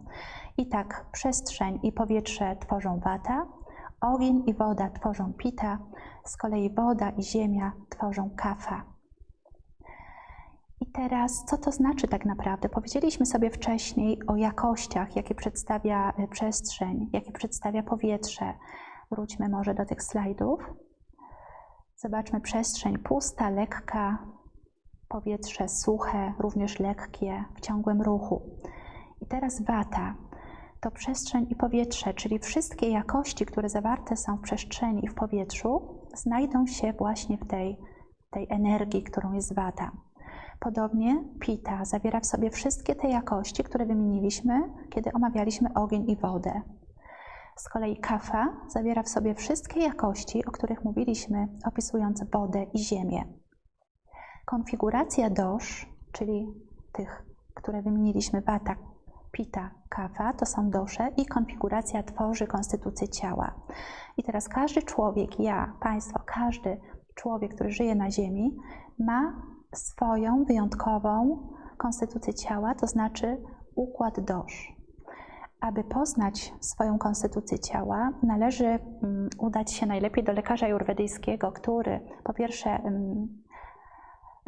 I tak przestrzeń i powietrze tworzą wata, ogień i woda tworzą pita, z kolei woda i ziemia tworzą kafa. I teraz, co to znaczy tak naprawdę? Powiedzieliśmy sobie wcześniej o jakościach, jakie przedstawia e, przestrzeń, jakie przedstawia powietrze. Wróćmy może do tych slajdów. Zobaczmy przestrzeń pusta, lekka, powietrze suche, również lekkie, w ciągłym ruchu. I teraz wata to przestrzeń i powietrze, czyli wszystkie jakości, które zawarte są w przestrzeni i w powietrzu, znajdą się właśnie w tej, tej energii, którą jest wata. Podobnie pita zawiera w sobie wszystkie te jakości, które wymieniliśmy, kiedy omawialiśmy ogień i wodę. Z kolei kafa zawiera w sobie wszystkie jakości, o których mówiliśmy, opisując wodę i ziemię. Konfiguracja dosz, czyli tych, które wymieniliśmy, wata, pita, kafa, to są dosze i konfiguracja tworzy konstytucję ciała. I teraz każdy człowiek, ja, państwo, każdy człowiek, który żyje na Ziemi, ma swoją wyjątkową konstytucję ciała, to znaczy układ dosz. Aby poznać swoją konstytucję ciała, należy mm, udać się najlepiej do lekarza jurwedyjskiego, który po pierwsze mm,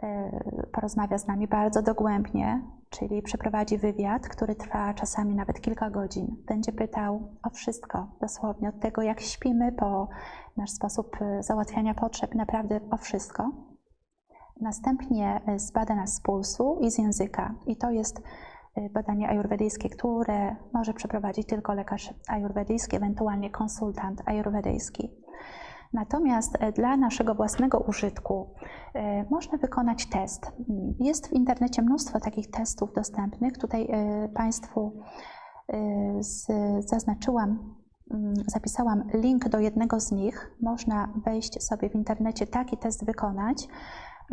e, porozmawia z nami bardzo dogłębnie, czyli przeprowadzi wywiad, który trwa czasami nawet kilka godzin. Będzie pytał o wszystko, dosłownie od tego, jak śpimy, po nasz sposób e, załatwiania potrzeb, naprawdę o wszystko. Następnie e, zbada nas z pulsu i z języka. I to jest e, badanie ajurwedyjskie, które może przeprowadzić tylko lekarz ajurwedyjski, ewentualnie konsultant ajurwedyjski. Natomiast e, dla naszego własnego użytku można wykonać test. Jest w internecie mnóstwo takich testów dostępnych. Tutaj Państwu zaznaczyłam, mm, zapisałam link do jednego z nich. Można wejść sobie w internecie, taki test wykonać.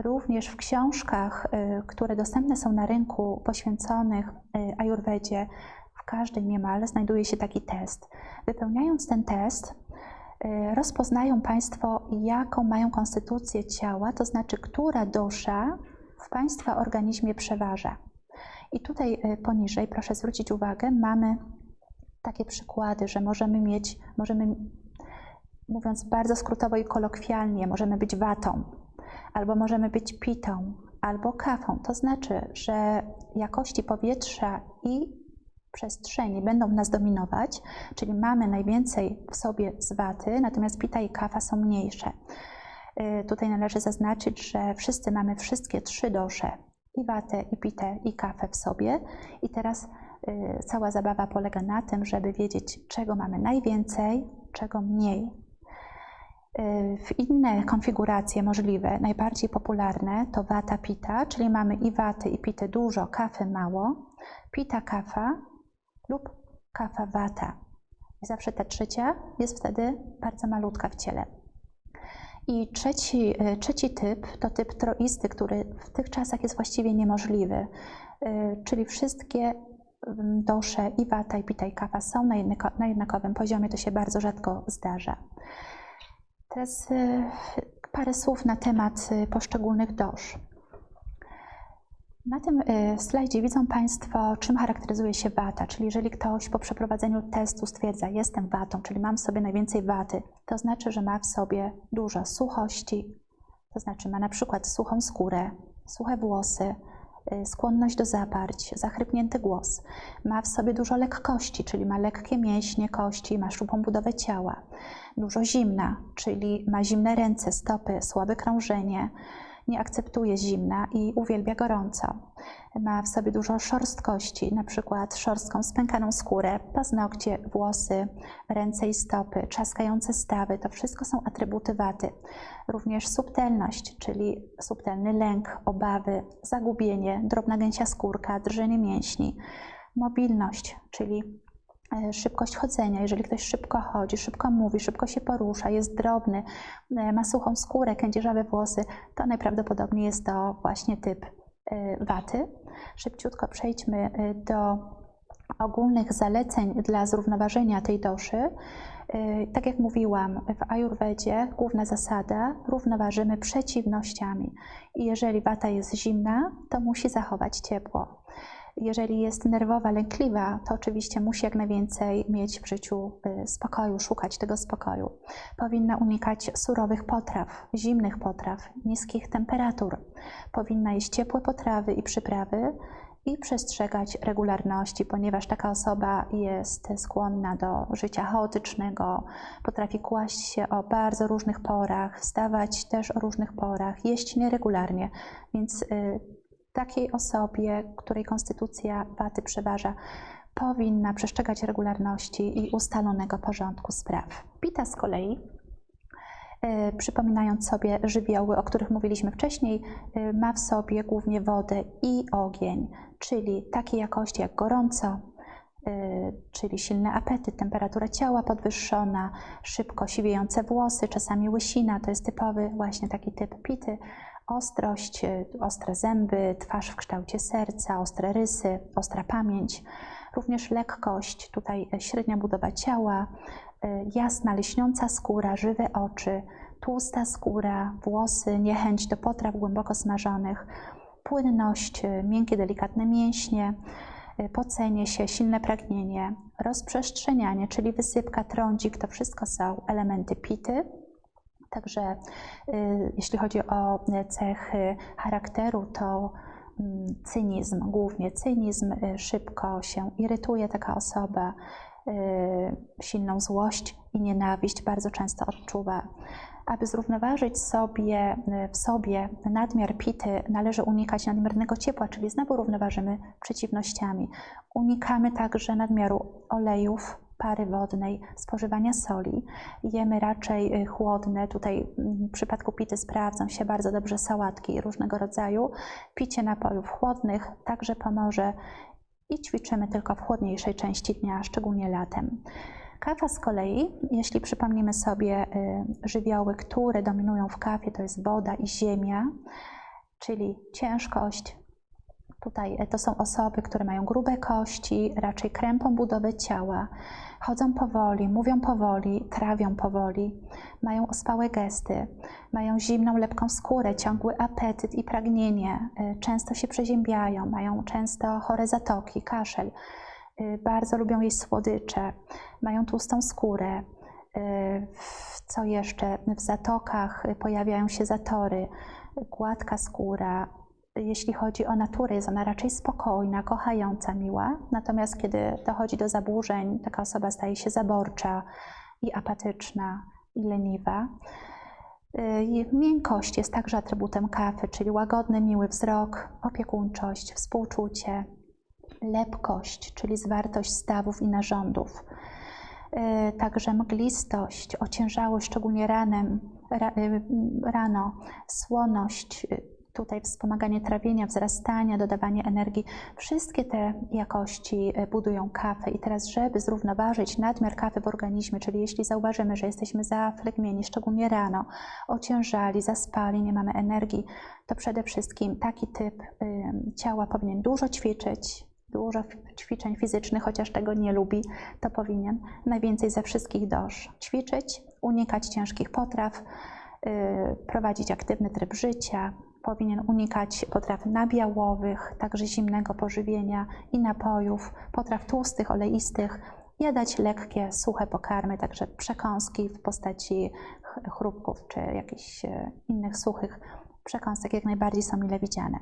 Również w książkach, które dostępne są na rynku poświęconych ajurwedzie, w każdej niemal znajduje się taki test. Wypełniając ten test, rozpoznają Państwo, jaką mają konstytucję ciała, to znaczy, która dosza w Państwa organizmie przeważa. I tutaj poniżej, proszę zwrócić uwagę, mamy takie przykłady, że możemy mieć, możemy, mówiąc bardzo skrótowo i kolokwialnie, możemy być watą, albo możemy być pitą, albo kafą. To znaczy, że jakości powietrza i przestrzeni będą nas dominować, czyli mamy najwięcej w sobie z waty, natomiast pita i kafa są mniejsze. Y, tutaj należy zaznaczyć, że wszyscy mamy wszystkie trzy dosze, i watę, i pitę, i kafę w sobie. I teraz y, cała zabawa polega na tym, żeby wiedzieć, czego mamy najwięcej, czego mniej. W inne konfiguracje możliwe, najbardziej popularne to wata pita, czyli mamy i waty i pity dużo, kafy mało, pita kafa lub kafa wata. I zawsze ta trzecia jest wtedy bardzo malutka w ciele. I trzeci, e, trzeci typ to typ troisty, który w tych czasach jest właściwie niemożliwy, e, czyli wszystkie dosze i wata i pita i kafa są na jednakowym poziomie, to się bardzo rzadko zdarza. Teraz y, parę słów na temat poszczególnych dosz. Na tym y, slajdzie widzą Państwo, czym charakteryzuje się wata, czyli jeżeli ktoś po przeprowadzeniu testu stwierdza, jestem watą, czyli mam w sobie najwięcej waty, to znaczy, że ma w sobie dużo suchości, to znaczy ma na przykład suchą skórę, suche włosy, skłonność do zaparć, zachrypnięty głos. Ma w sobie dużo lekkości, czyli ma lekkie mięśnie, kości, ma szczupłą budowę ciała dużo zimna, czyli ma zimne ręce, stopy, słabe krążenie, nie akceptuje zimna i uwielbia gorąco. Ma w sobie dużo szorstkości, na przykład szorstką, spękaną skórę, paznokcie, włosy, ręce i stopy, trzaskające stawy. To wszystko są atrybuty waty. Również subtelność, czyli subtelny lęk, obawy, zagubienie, drobna gęsia skórka, drżenie mięśni. Mobilność, czyli szybkość chodzenia. Jeżeli ktoś szybko chodzi, szybko mówi, szybko się porusza, jest drobny, e, ma suchą skórę, kędzierzawe włosy, to najprawdopodobniej jest to właśnie typ e, waty. Szybciutko przejdźmy do ogólnych zaleceń dla zrównoważenia tej doszy. Tak jak mówiłam, w Ajurwedzie główna zasada równoważymy przeciwnościami. I jeżeli wata jest zimna, to musi zachować ciepło. Jeżeli jest nerwowa, lękliwa, to oczywiście musi jak najwięcej mieć w życiu y, spokoju, szukać tego spokoju. Powinna unikać surowych potraw, zimnych potraw, niskich temperatur. Powinna jeść ciepłe potrawy i przyprawy i przestrzegać regularności, ponieważ taka osoba jest skłonna do życia chaotycznego, potrafi kłaść się o bardzo różnych porach, wstawać też o różnych porach, jeść nieregularnie, więc y, takiej osobie, której konstytucja waty przeważa, powinna przestrzegać regularności i ustalonego porządku spraw. Pita z kolei E, przypominając sobie żywioły, o których mówiliśmy wcześniej, e, ma w sobie głównie wodę i ogień, czyli takiej jakości jak gorąco, e, czyli silny apetyt, temperatura ciała podwyższona, szybko siwiejące włosy, czasami łysina, to jest typowy właśnie taki typ pity, ostrość, ostre zęby, twarz w kształcie serca, ostre rysy, ostra pamięć, również lekkość, tutaj średnia budowa ciała, Y, jasna, lśniąca skóra, żywe oczy, tłusta skóra, włosy, niechęć do potraw głęboko smażonych, płynność, y, miękkie, delikatne mięśnie, y, pocenie się, silne pragnienie, rozprzestrzenianie, czyli wysypka, trądzik, to wszystko są elementy pity. Także jeśli chodzi o cechy charakteru, to mm, cynizm, głównie cynizm, szybko się irytuje taka osoba, Y, silną złość i nienawiść bardzo często odczuwa. Aby zrównoważyć sobie, y, w sobie nadmiar pity, należy unikać nadmiernego ciepła, czyli znowu równoważymy przeciwnościami. Unikamy także nadmiaru olejów, pary wodnej, spożywania soli. Jemy raczej y, chłodne, tutaj w przypadku pity sprawdzą się bardzo dobrze sałatki różnego rodzaju. Picie napojów chłodnych także pomoże i ćwiczymy tylko w chłodniejszej części dnia, szczególnie latem. Kawa z kolei, jeśli przypomnimy sobie y, żywioły, które dominują w kawie, to jest woda i ziemia, czyli ciężkość. Tutaj y, to są osoby, które mają grube kości, raczej krępą budowę ciała, chodzą powoli, mówią powoli, trawią powoli, mają ospałe gesty, mają zimną, lepką skórę, ciągły apetyt i pragnienie, y, często się przeziębiają, mają często chore zatoki, kaszel, y, bardzo lubią jeść słodycze, mają tłustą skórę. Co jeszcze? W zatokach pojawiają się zatory, gładka skóra, jeśli chodzi o naturę, jest ona raczej spokojna, kochająca, miła. Natomiast kiedy dochodzi do zaburzeń, taka osoba staje się zaborcza i apatyczna i leniwa. Y, miękkość jest także atrybutem kawy, czyli łagodny, miły wzrok, opiekuńczość, współczucie, lepkość, czyli zwartość stawów i narządów. Y, także mglistość, ociężałość, szczególnie ranem, y, rano, słoność, tutaj wspomaganie trawienia, wzrastania, dodawanie energii. Wszystkie te jakości e, budują kawę i teraz, żeby zrównoważyć nadmiar kawy w organizmie, czyli jeśli zauważymy, że jesteśmy zaflegmieni, szczególnie rano, ociężali, zaspali, nie mamy energii, to przede wszystkim taki typ ciała powinien dużo ćwiczyć, dużo ćwiczeń fizycznych, chociaż tego nie lubi, to powinien najwięcej ze wszystkich doż ćwiczyć, unikać ciężkich potraw, y, prowadzić aktywny tryb życia, powinien unikać potraw nabiałowych, także zimnego pożywienia i napojów, potraw tłustych, oleistych, jadać lekkie, suche pokarmy, także przekąski w postaci chrupków czy jakichś e, innych suchych przekąsek jak najbardziej są mile widziane.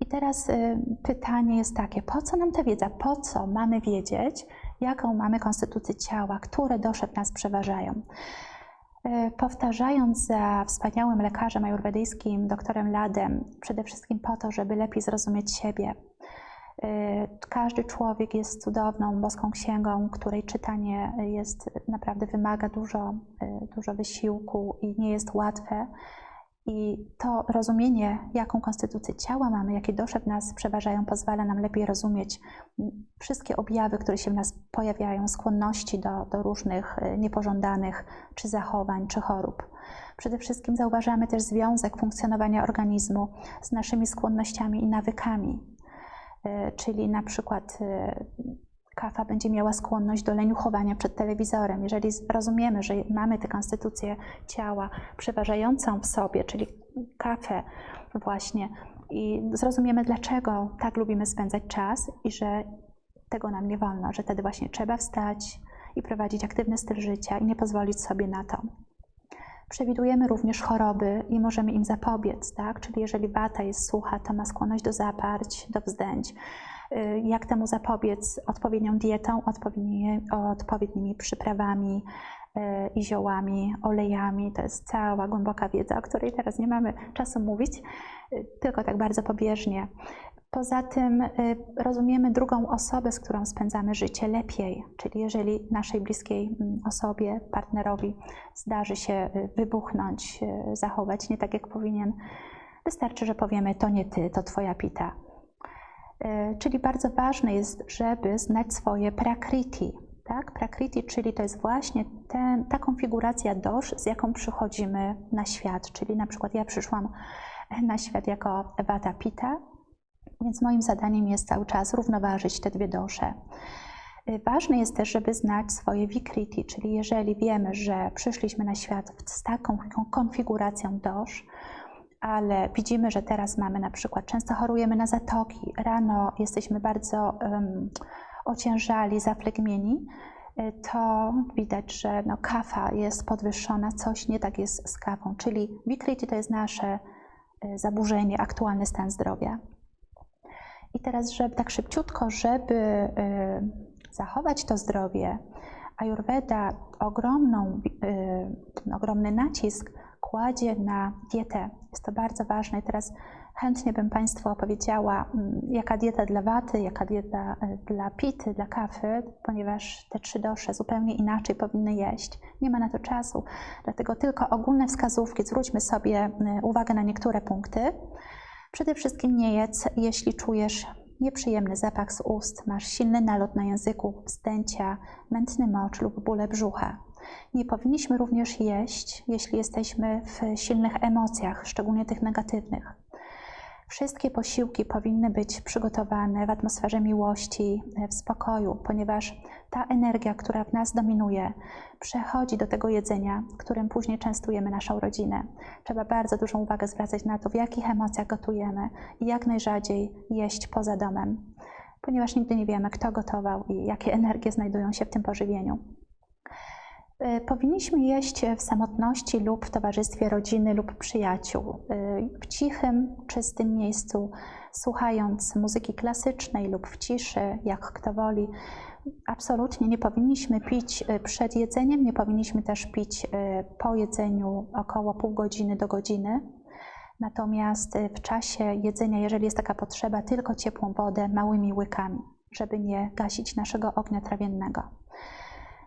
I teraz e, pytanie jest takie, po co nam ta wiedza? Po co mamy wiedzieć, jaką mamy konstytucję ciała, które w nas przeważają? E, powtarzając za wspaniałym lekarzem ajurwedyjskim, doktorem Ladem, przede wszystkim po to, żeby lepiej zrozumieć siebie. E, każdy człowiek jest cudowną, boską księgą, której czytanie jest naprawdę wymaga dużo, e, dużo wysiłku i nie jest łatwe. I to rozumienie, jaką konstytucję ciała mamy, jakie dusze w nas przeważają, pozwala nam lepiej rozumieć wszystkie objawy, które się w nas pojawiają, skłonności do, do różnych e, niepożądanych czy zachowań, czy chorób. Przede wszystkim zauważamy też związek funkcjonowania organizmu z naszymi skłonnościami i nawykami. E, czyli na przykład e, kafa będzie miała skłonność do leniuchowania przed telewizorem. Jeżeli rozumiemy, że mamy tę konstytucję ciała przeważającą w sobie, czyli kafę właśnie, i zrozumiemy, dlaczego tak lubimy spędzać czas i że tego nam nie wolno, że wtedy właśnie trzeba wstać i prowadzić aktywny styl życia i nie pozwolić sobie na to. Przewidujemy również choroby i możemy im zapobiec, tak? Czyli jeżeli wata jest sucha, to ma skłonność do zaparć, do wzdęć. Y, Jak temu zapobiec? Odpowiednią dietą, odpowiednimi, odpowiednimi przyprawami y, i ziołami, olejami. To jest cała głęboka wiedza, o której teraz nie mamy czasu mówić, y, tylko tak bardzo pobieżnie. Poza tym rozumiemy drugą osobę, z którą spędzamy życie lepiej, czyli jeżeli naszej bliskiej mm, osobie, partnerowi zdarzy się wybuchnąć, zachować nie tak jak powinien, wystarczy, że powiemy: To nie ty, to twoja pita. Czyli bardzo ważne jest, żeby znać swoje prakriti. Tak? Prakriti, czyli to jest właśnie ten, ta konfiguracja dosz, z jaką przychodzimy na świat. Czyli na przykład ja przyszłam na świat jako Vata Pita, więc moim zadaniem jest cały czas równoważyć te dwie dosze. Y, ważne jest też, żeby znać swoje vikriti, czyli jeżeli wiemy, że przyszliśmy na świat z taką konfiguracją dosz, ale widzimy, że teraz mamy na przykład, często chorujemy na zatoki, rano jesteśmy bardzo um, ociężali, zaplegmieni, y, to widać, że no, kafa jest podwyższona, coś nie tak jest z kawą, czyli vikriti to jest nasze y, zaburzenie, aktualny stan zdrowia. I teraz, żeby tak szybciutko, żeby y, zachować to zdrowie, Ayurveda ogromną, ogromny nacisk kładzie na dietę. Jest to bardzo ważne. I teraz chętnie bym Państwu opowiedziała, mm, jaka dieta dla waty, jaka dieta y, dla pity, dla kafy, ponieważ te trzy dosze zupełnie inaczej powinny jeść. Nie ma na to czasu, dlatego tylko ogólne wskazówki. Zwróćmy sobie uwagę na niektóre punkty. Przede wszystkim nie jedz, jeśli czujesz nieprzyjemny zapach z ust, masz silny nalot na języku, wzdęcia, mętny mocz lub bóle brzucha. Nie powinniśmy również jeść, jeśli jesteśmy w silnych emocjach, szczególnie tych negatywnych. Wszystkie posiłki powinny być przygotowane w atmosferze miłości, w spokoju, ponieważ ta energia, która w nas dominuje, przechodzi do tego jedzenia, którym później częstujemy naszą rodzinę. Trzeba bardzo dużą uwagę zwracać na to, w jakich emocjach gotujemy i jak najrzadziej jeść poza domem, ponieważ nigdy nie wiemy, kto gotował i jakie energie znajdują się w tym pożywieniu. Y, powinniśmy jeść w samotności lub w towarzystwie rodziny lub przyjaciół, y, w cichym, czystym miejscu, słuchając muzyki klasycznej lub w ciszy, jak kto woli. Absolutnie nie powinniśmy pić y, przed jedzeniem, nie powinniśmy też pić po jedzeniu około pół godziny do godziny. Natomiast w czasie jedzenia, jeżeli jest taka potrzeba, tylko ciepłą wodę małymi łykami, żeby nie gasić naszego ognia trawiennego.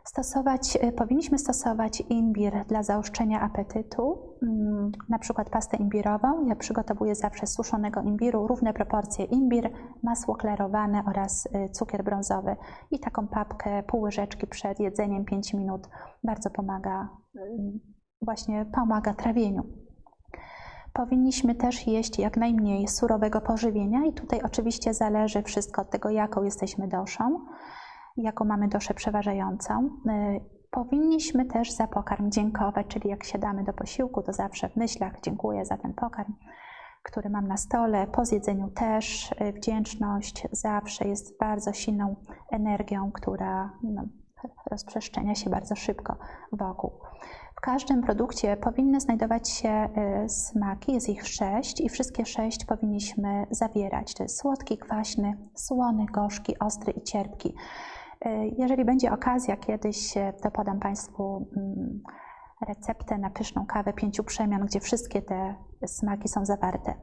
Stosować, e, powinniśmy stosować imbir dla zaostrzenia apetytu, mm, na przykład pastę imbirową. Ja przygotowuję zawsze suszonego imbiru równe proporcje imbir, masło klarowane oraz e, cukier brązowy i taką papkę, pół łyżeczki przed jedzeniem 5 minut bardzo pomaga, mm, właśnie pomaga trawieniu. Powinniśmy też jeść jak najmniej surowego pożywienia i tutaj oczywiście zależy wszystko od tego, jaką jesteśmy doszą jaką mamy doszę przeważającą. Y, powinniśmy też za pokarm dziękować, czyli jak siadamy do posiłku, to zawsze w myślach dziękuję za ten pokarm, który mam na stole. Po zjedzeniu też y, wdzięczność zawsze jest bardzo silną energią, która no, rozprzestrzenia się bardzo szybko wokół. W każdym produkcie powinny znajdować się y, smaki, jest ich sześć i wszystkie sześć powinniśmy zawierać. To jest słodki, kwaśny, słony, gorzki, ostry i cierpki. E, jeżeli będzie okazja kiedyś, e, to podam Państwu mm, receptę na pyszną kawę pięciu przemian, gdzie wszystkie te smaki są zawarte.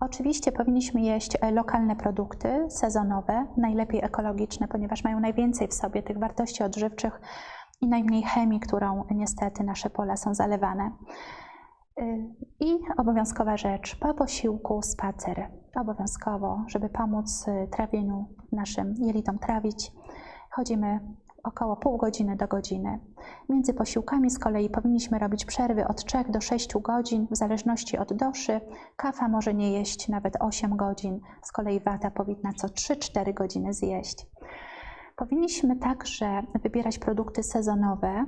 Oczywiście powinniśmy jeść e, lokalne produkty, sezonowe, najlepiej ekologiczne, ponieważ mają najwięcej w sobie tych wartości odżywczych i najmniej chemii, którą niestety nasze pola są zalewane. I obowiązkowa rzecz, po posiłku spacer. Obowiązkowo, żeby pomóc trawieniu naszym jelitom trawić. Chodzimy około pół godziny do godziny. Między posiłkami z kolei powinniśmy robić przerwy od 3 do 6 godzin, w zależności od doszy. Kafa może nie jeść nawet 8 godzin, z kolei wata powinna co 3-4 godziny zjeść. Powinniśmy także wybierać produkty sezonowe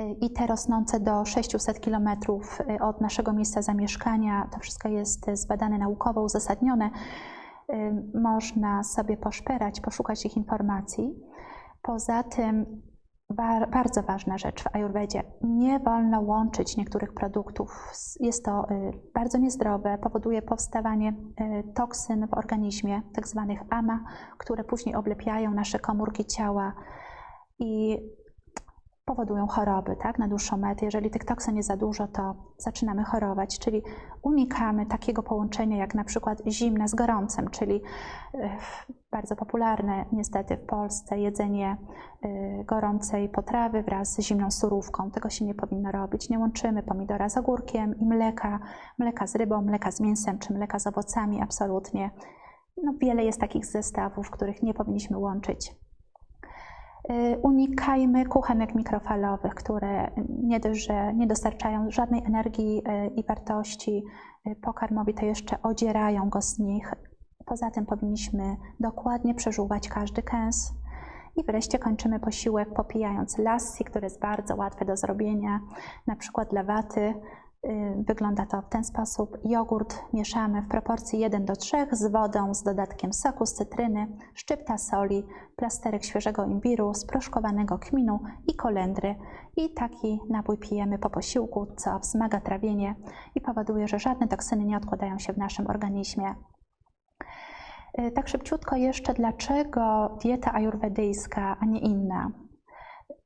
y, i te rosnące do 600 km y, od naszego miejsca zamieszkania. To wszystko jest zbadane naukowo, uzasadnione. Y, można sobie poszperać, poszukać ich informacji. Poza tym Ba- Bardzo ważna rzecz w Ajurwedzie. Nie wolno łączyć niektórych produktów. Jest to y, bardzo niezdrowe, powoduje powstawanie y, toksyn w organizmie, tak zwanych AMA, które później oblepiają nasze komórki ciała i powodują choroby tak, na dłuższą metę. Jeżeli tych toksyn jest za dużo, to zaczynamy chorować, czyli unikamy takiego połączenia jak na przykład zimne z gorącym, czyli y, bardzo popularne niestety w Polsce jedzenie y, gorącej potrawy wraz z zimną surówką. Tego się nie powinno robić. Nie łączymy pomidora z ogórkiem i mleka, mleka z rybą, mleka z mięsem czy mleka z owocami, absolutnie. No, wiele jest takich zestawów, których nie powinniśmy łączyć. Y, Unikajmy kuchenek mikrofalowych, które nie dość, że nie dostarczają żadnej energii y, i wartości pokarmowi, to jeszcze odzierają go z nich. Poza tym powinniśmy dokładnie przeżuwać każdy kęs. I wreszcie kończymy posiłek popijając lassi, które jest bardzo łatwe do zrobienia, na przykład dla waty. Y, Wygląda to w ten sposób. Jogurt mieszamy w proporcji 1 do 3 z wodą, z dodatkiem soku z cytryny, szczypta soli, plasterek świeżego imbiru, sproszkowanego kminu i kolendry. I taki napój pijemy po posiłku, co wzmaga trawienie i powoduje, że żadne toksyny nie odkładają się w naszym organizmie. Y, Tak szybciutko jeszcze, dlaczego dieta ajurwedyjska, a nie inna?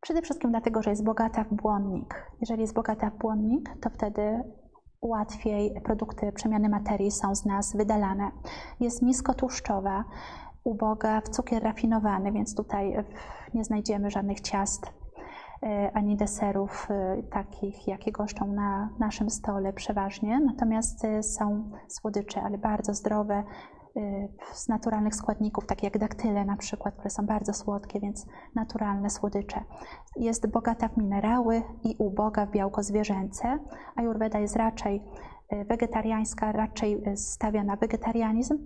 Przede wszystkim dlatego, że jest bogata w błonnik. Jeżeli jest bogata w błonnik, to wtedy łatwiej produkty przemiany materii są z nas wydalane. Jest niskotłuszczowa, uboga w cukier rafinowany, więc tutaj e, nie znajdziemy żadnych ciast e, ani deserów e, takich, jakie goszczą na naszym stole przeważnie. Natomiast e, są słodycze, ale bardzo zdrowe, e, z naturalnych składników, takie jak daktyle na przykład, które są bardzo słodkie, więc naturalne słodycze. Jest bogata w minerały i uboga w białko zwierzęce. Ajurweda jest raczej e, wegetariańska, raczej e, stawia na wegetarianizm.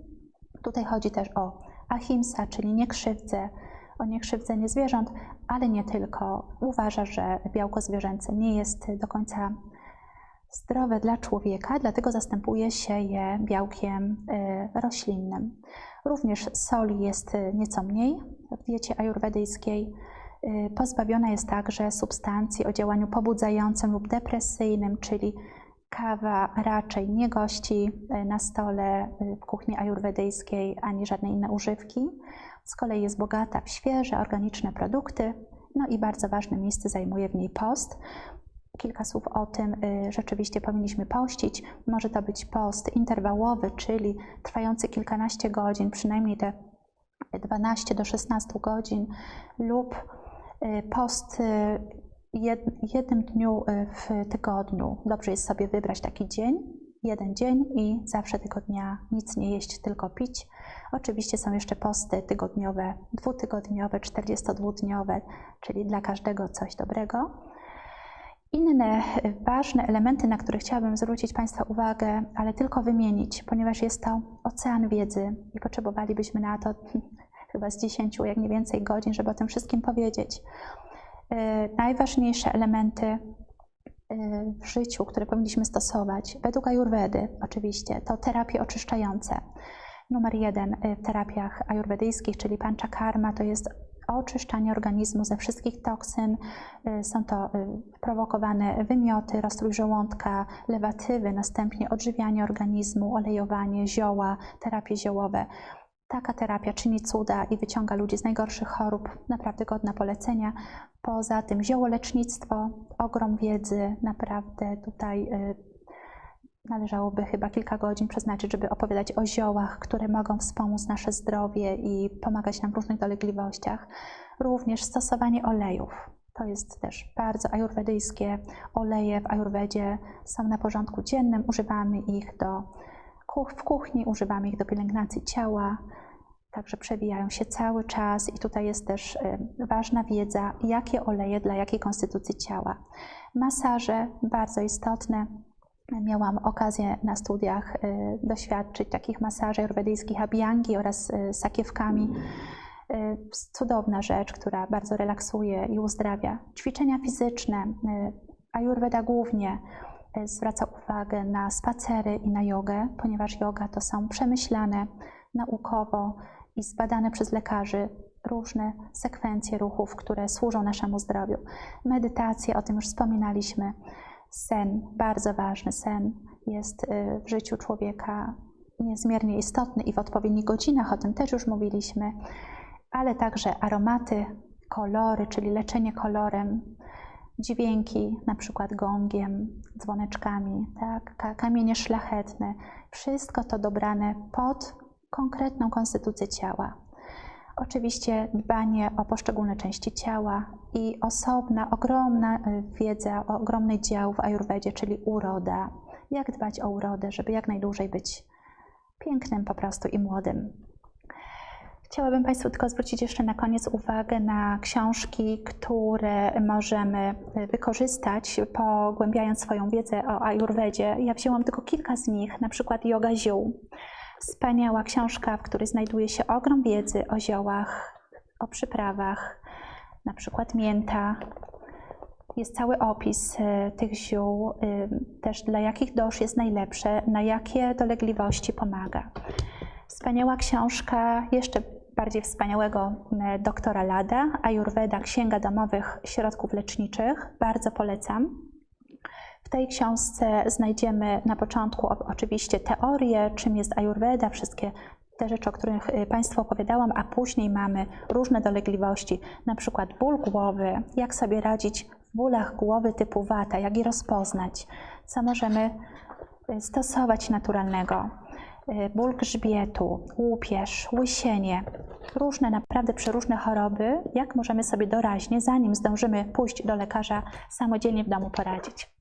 Tutaj chodzi też o ahimsa, czyli niekrzywdzę, o niekrzywdzenie zwierząt, ale nie tylko. Uważa, że białko zwierzęce nie jest do końca zdrowe dla człowieka, dlatego zastępuje się je białkiem y, roślinnym. Również soli jest y, nieco mniej w diecie ajurwedyjskiej. Y, Pozbawiona jest także substancji o działaniu pobudzającym lub depresyjnym, czyli kawa raczej nie gości na stole w kuchni ajurwedyjskiej ani żadne inne używki. Z kolei jest bogata w świeże, organiczne produkty, no i bardzo ważne miejsce zajmuje w niej post. Kilka słów o tym, y, rzeczywiście powinniśmy pościć. Może to być post interwałowy, czyli trwający kilkanaście godzin, przynajmniej te 12 do 16 godzin, lub y, post y, jed- jednym dniu w tygodniu. Dobrze jest sobie wybrać taki dzień, jeden dzień i zawsze tego dnia nic nie jeść, tylko pić. Oczywiście są jeszcze posty tygodniowe, dwutygodniowe, 42-dniowe, czyli dla każdego coś dobrego. Inne y, ważne elementy, na które chciałabym zwrócić Państwa uwagę, ale tylko wymienić, ponieważ jest to ocean wiedzy i potrzebowalibyśmy na to chyba z 10, jak nie więcej godzin, żeby o tym wszystkim powiedzieć. Y, Najważniejsze elementy y, w życiu, które powinniśmy stosować, według Ajurwedy oczywiście, to terapie oczyszczające. Numer jeden w terapiach ajurwedyjskich, czyli panchakarma, to jest oczyszczanie organizmu ze wszystkich toksyn. Y, Są to y, prowokowane wymioty, rozstrój żołądka, lewatywy, następnie odżywianie organizmu, olejowanie, zioła, terapie ziołowe. Taka terapia czyni cuda i wyciąga ludzi z najgorszych chorób, naprawdę godna polecenia. Poza tym ziołolecznictwo, ogrom wiedzy, naprawdę tutaj y, należałoby chyba kilka godzin przeznaczyć, żeby opowiadać o ziołach, które mogą wspomóc nasze zdrowie i pomagać nam w różnych dolegliwościach. Również stosowanie olejów. To jest też bardzo ajurwedyjskie. Oleje w ajurwedzie są na porządku dziennym, używamy ich do w kuchni, używamy ich do pielęgnacji ciała, także przewijają się cały czas i tutaj jest też y, ważna wiedza, jakie oleje dla jakiej konstytucji ciała. Masaże, bardzo istotne. Miałam okazję na studiach y, doświadczyć takich masaży ajurwedyjskich abhiyangi oraz y, sakiewkami. Y, Cudowna rzecz, która bardzo relaksuje i uzdrawia. Ćwiczenia fizyczne. Ajurweda głównie zwraca uwagę na spacery i na jogę, ponieważ yoga to są przemyślane naukowo i zbadane przez lekarzy różne sekwencje ruchów, które służą naszemu zdrowiu. Medytacje, o tym już wspominaliśmy. Sen, bardzo ważny. Sen jest y, w życiu człowieka niezmiernie istotny i w odpowiednich godzinach, o tym też już mówiliśmy, ale także aromaty, kolory, czyli leczenie kolorem, dźwięki, na przykład gongiem, dzwoneczkami, tak, ka- kamienie szlachetne, wszystko to dobrane pod konkretną konstytucję ciała. Oczywiście dbanie o poszczególne części ciała i osobna, ogromna y, wiedza, ogromny dział w Ajurwedzie, czyli uroda. Jak dbać o urodę, żeby jak najdłużej być pięknym po prostu i młodym. Chciałabym Państwu tylko zwrócić jeszcze na koniec uwagę na książki, które możemy y, wykorzystać, pogłębiając swoją wiedzę o Ajurwedzie. Ja wzięłam tylko kilka z nich, na przykład Yoga Ziół. Wspaniała książka, w której znajduje się ogrom wiedzy o ziołach, o przyprawach, na przykład mięta. Jest cały opis y, tych ziół, y, też dla jakich dosz jest najlepsze, na jakie dolegliwości pomaga. Wspaniała książka, jeszcze bardziej wspaniałego y, doktora Lada, Ayurveda, Księga Domowych Środków Leczniczych. Bardzo polecam. W tej książce znajdziemy na początku oczywiście teorię, czym jest Ayurveda, wszystkie te rzeczy, o których y, Państwu opowiadałam, a później mamy różne dolegliwości, na przykład ból głowy, jak sobie radzić w bólach głowy typu wata, jak je rozpoznać, co możemy y, stosować naturalnego. Y, Ból grzbietu, łupież, łysienie, różne naprawdę przeróżne choroby, jak możemy sobie doraźnie, zanim zdążymy pójść do lekarza, samodzielnie w domu poradzić.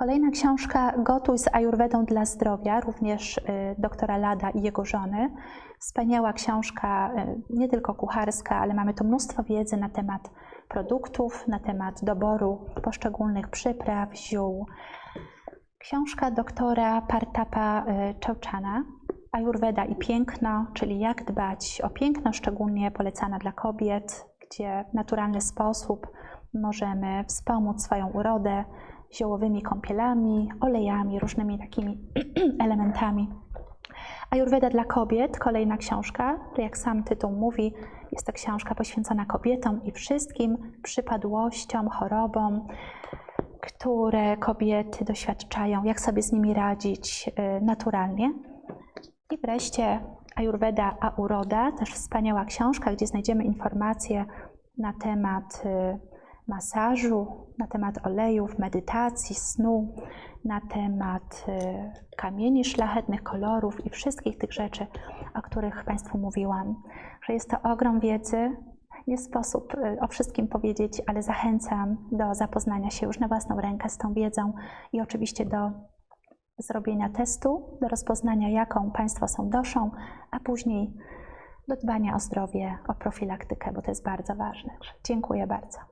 Kolejna książka Gotuj z Ajurwedą dla zdrowia, również y, doktora Lada i jego żony. Wspaniała książka, y, nie tylko kucharska, ale mamy tu mnóstwo wiedzy na temat produktów, na temat doboru poszczególnych przypraw, ziół. Książka doktora Partapa y, Chauchana, Ajurweda i piękno, czyli jak dbać o piękno, szczególnie polecana dla kobiet, gdzie w naturalny sposób możemy wspomóc swoją urodę ziołowymi kąpielami, olejami, różnymi takimi elementami. Ajurweda dla kobiet, kolejna książka, jak sam tytuł mówi, jest to książka poświęcona kobietom i wszystkim przypadłościom, chorobom, które kobiety doświadczają, jak sobie z nimi radzić y, naturalnie. I wreszcie Ayurveda a uroda, też wspaniała książka, gdzie znajdziemy informacje na temat y, masażu, na temat olejów, medytacji, snu, na temat y, kamieni szlachetnych, kolorów i wszystkich tych rzeczy, o których Państwu mówiłam. Że jest to ogrom wiedzy. Nie sposób y, o wszystkim powiedzieć, ale zachęcam do zapoznania się już na własną rękę z tą wiedzą i oczywiście do zrobienia testu, do rozpoznania, jaką Państwo są doszą, a później do dbania o zdrowie, o profilaktykę, bo to jest bardzo ważne. Dziękuję bardzo.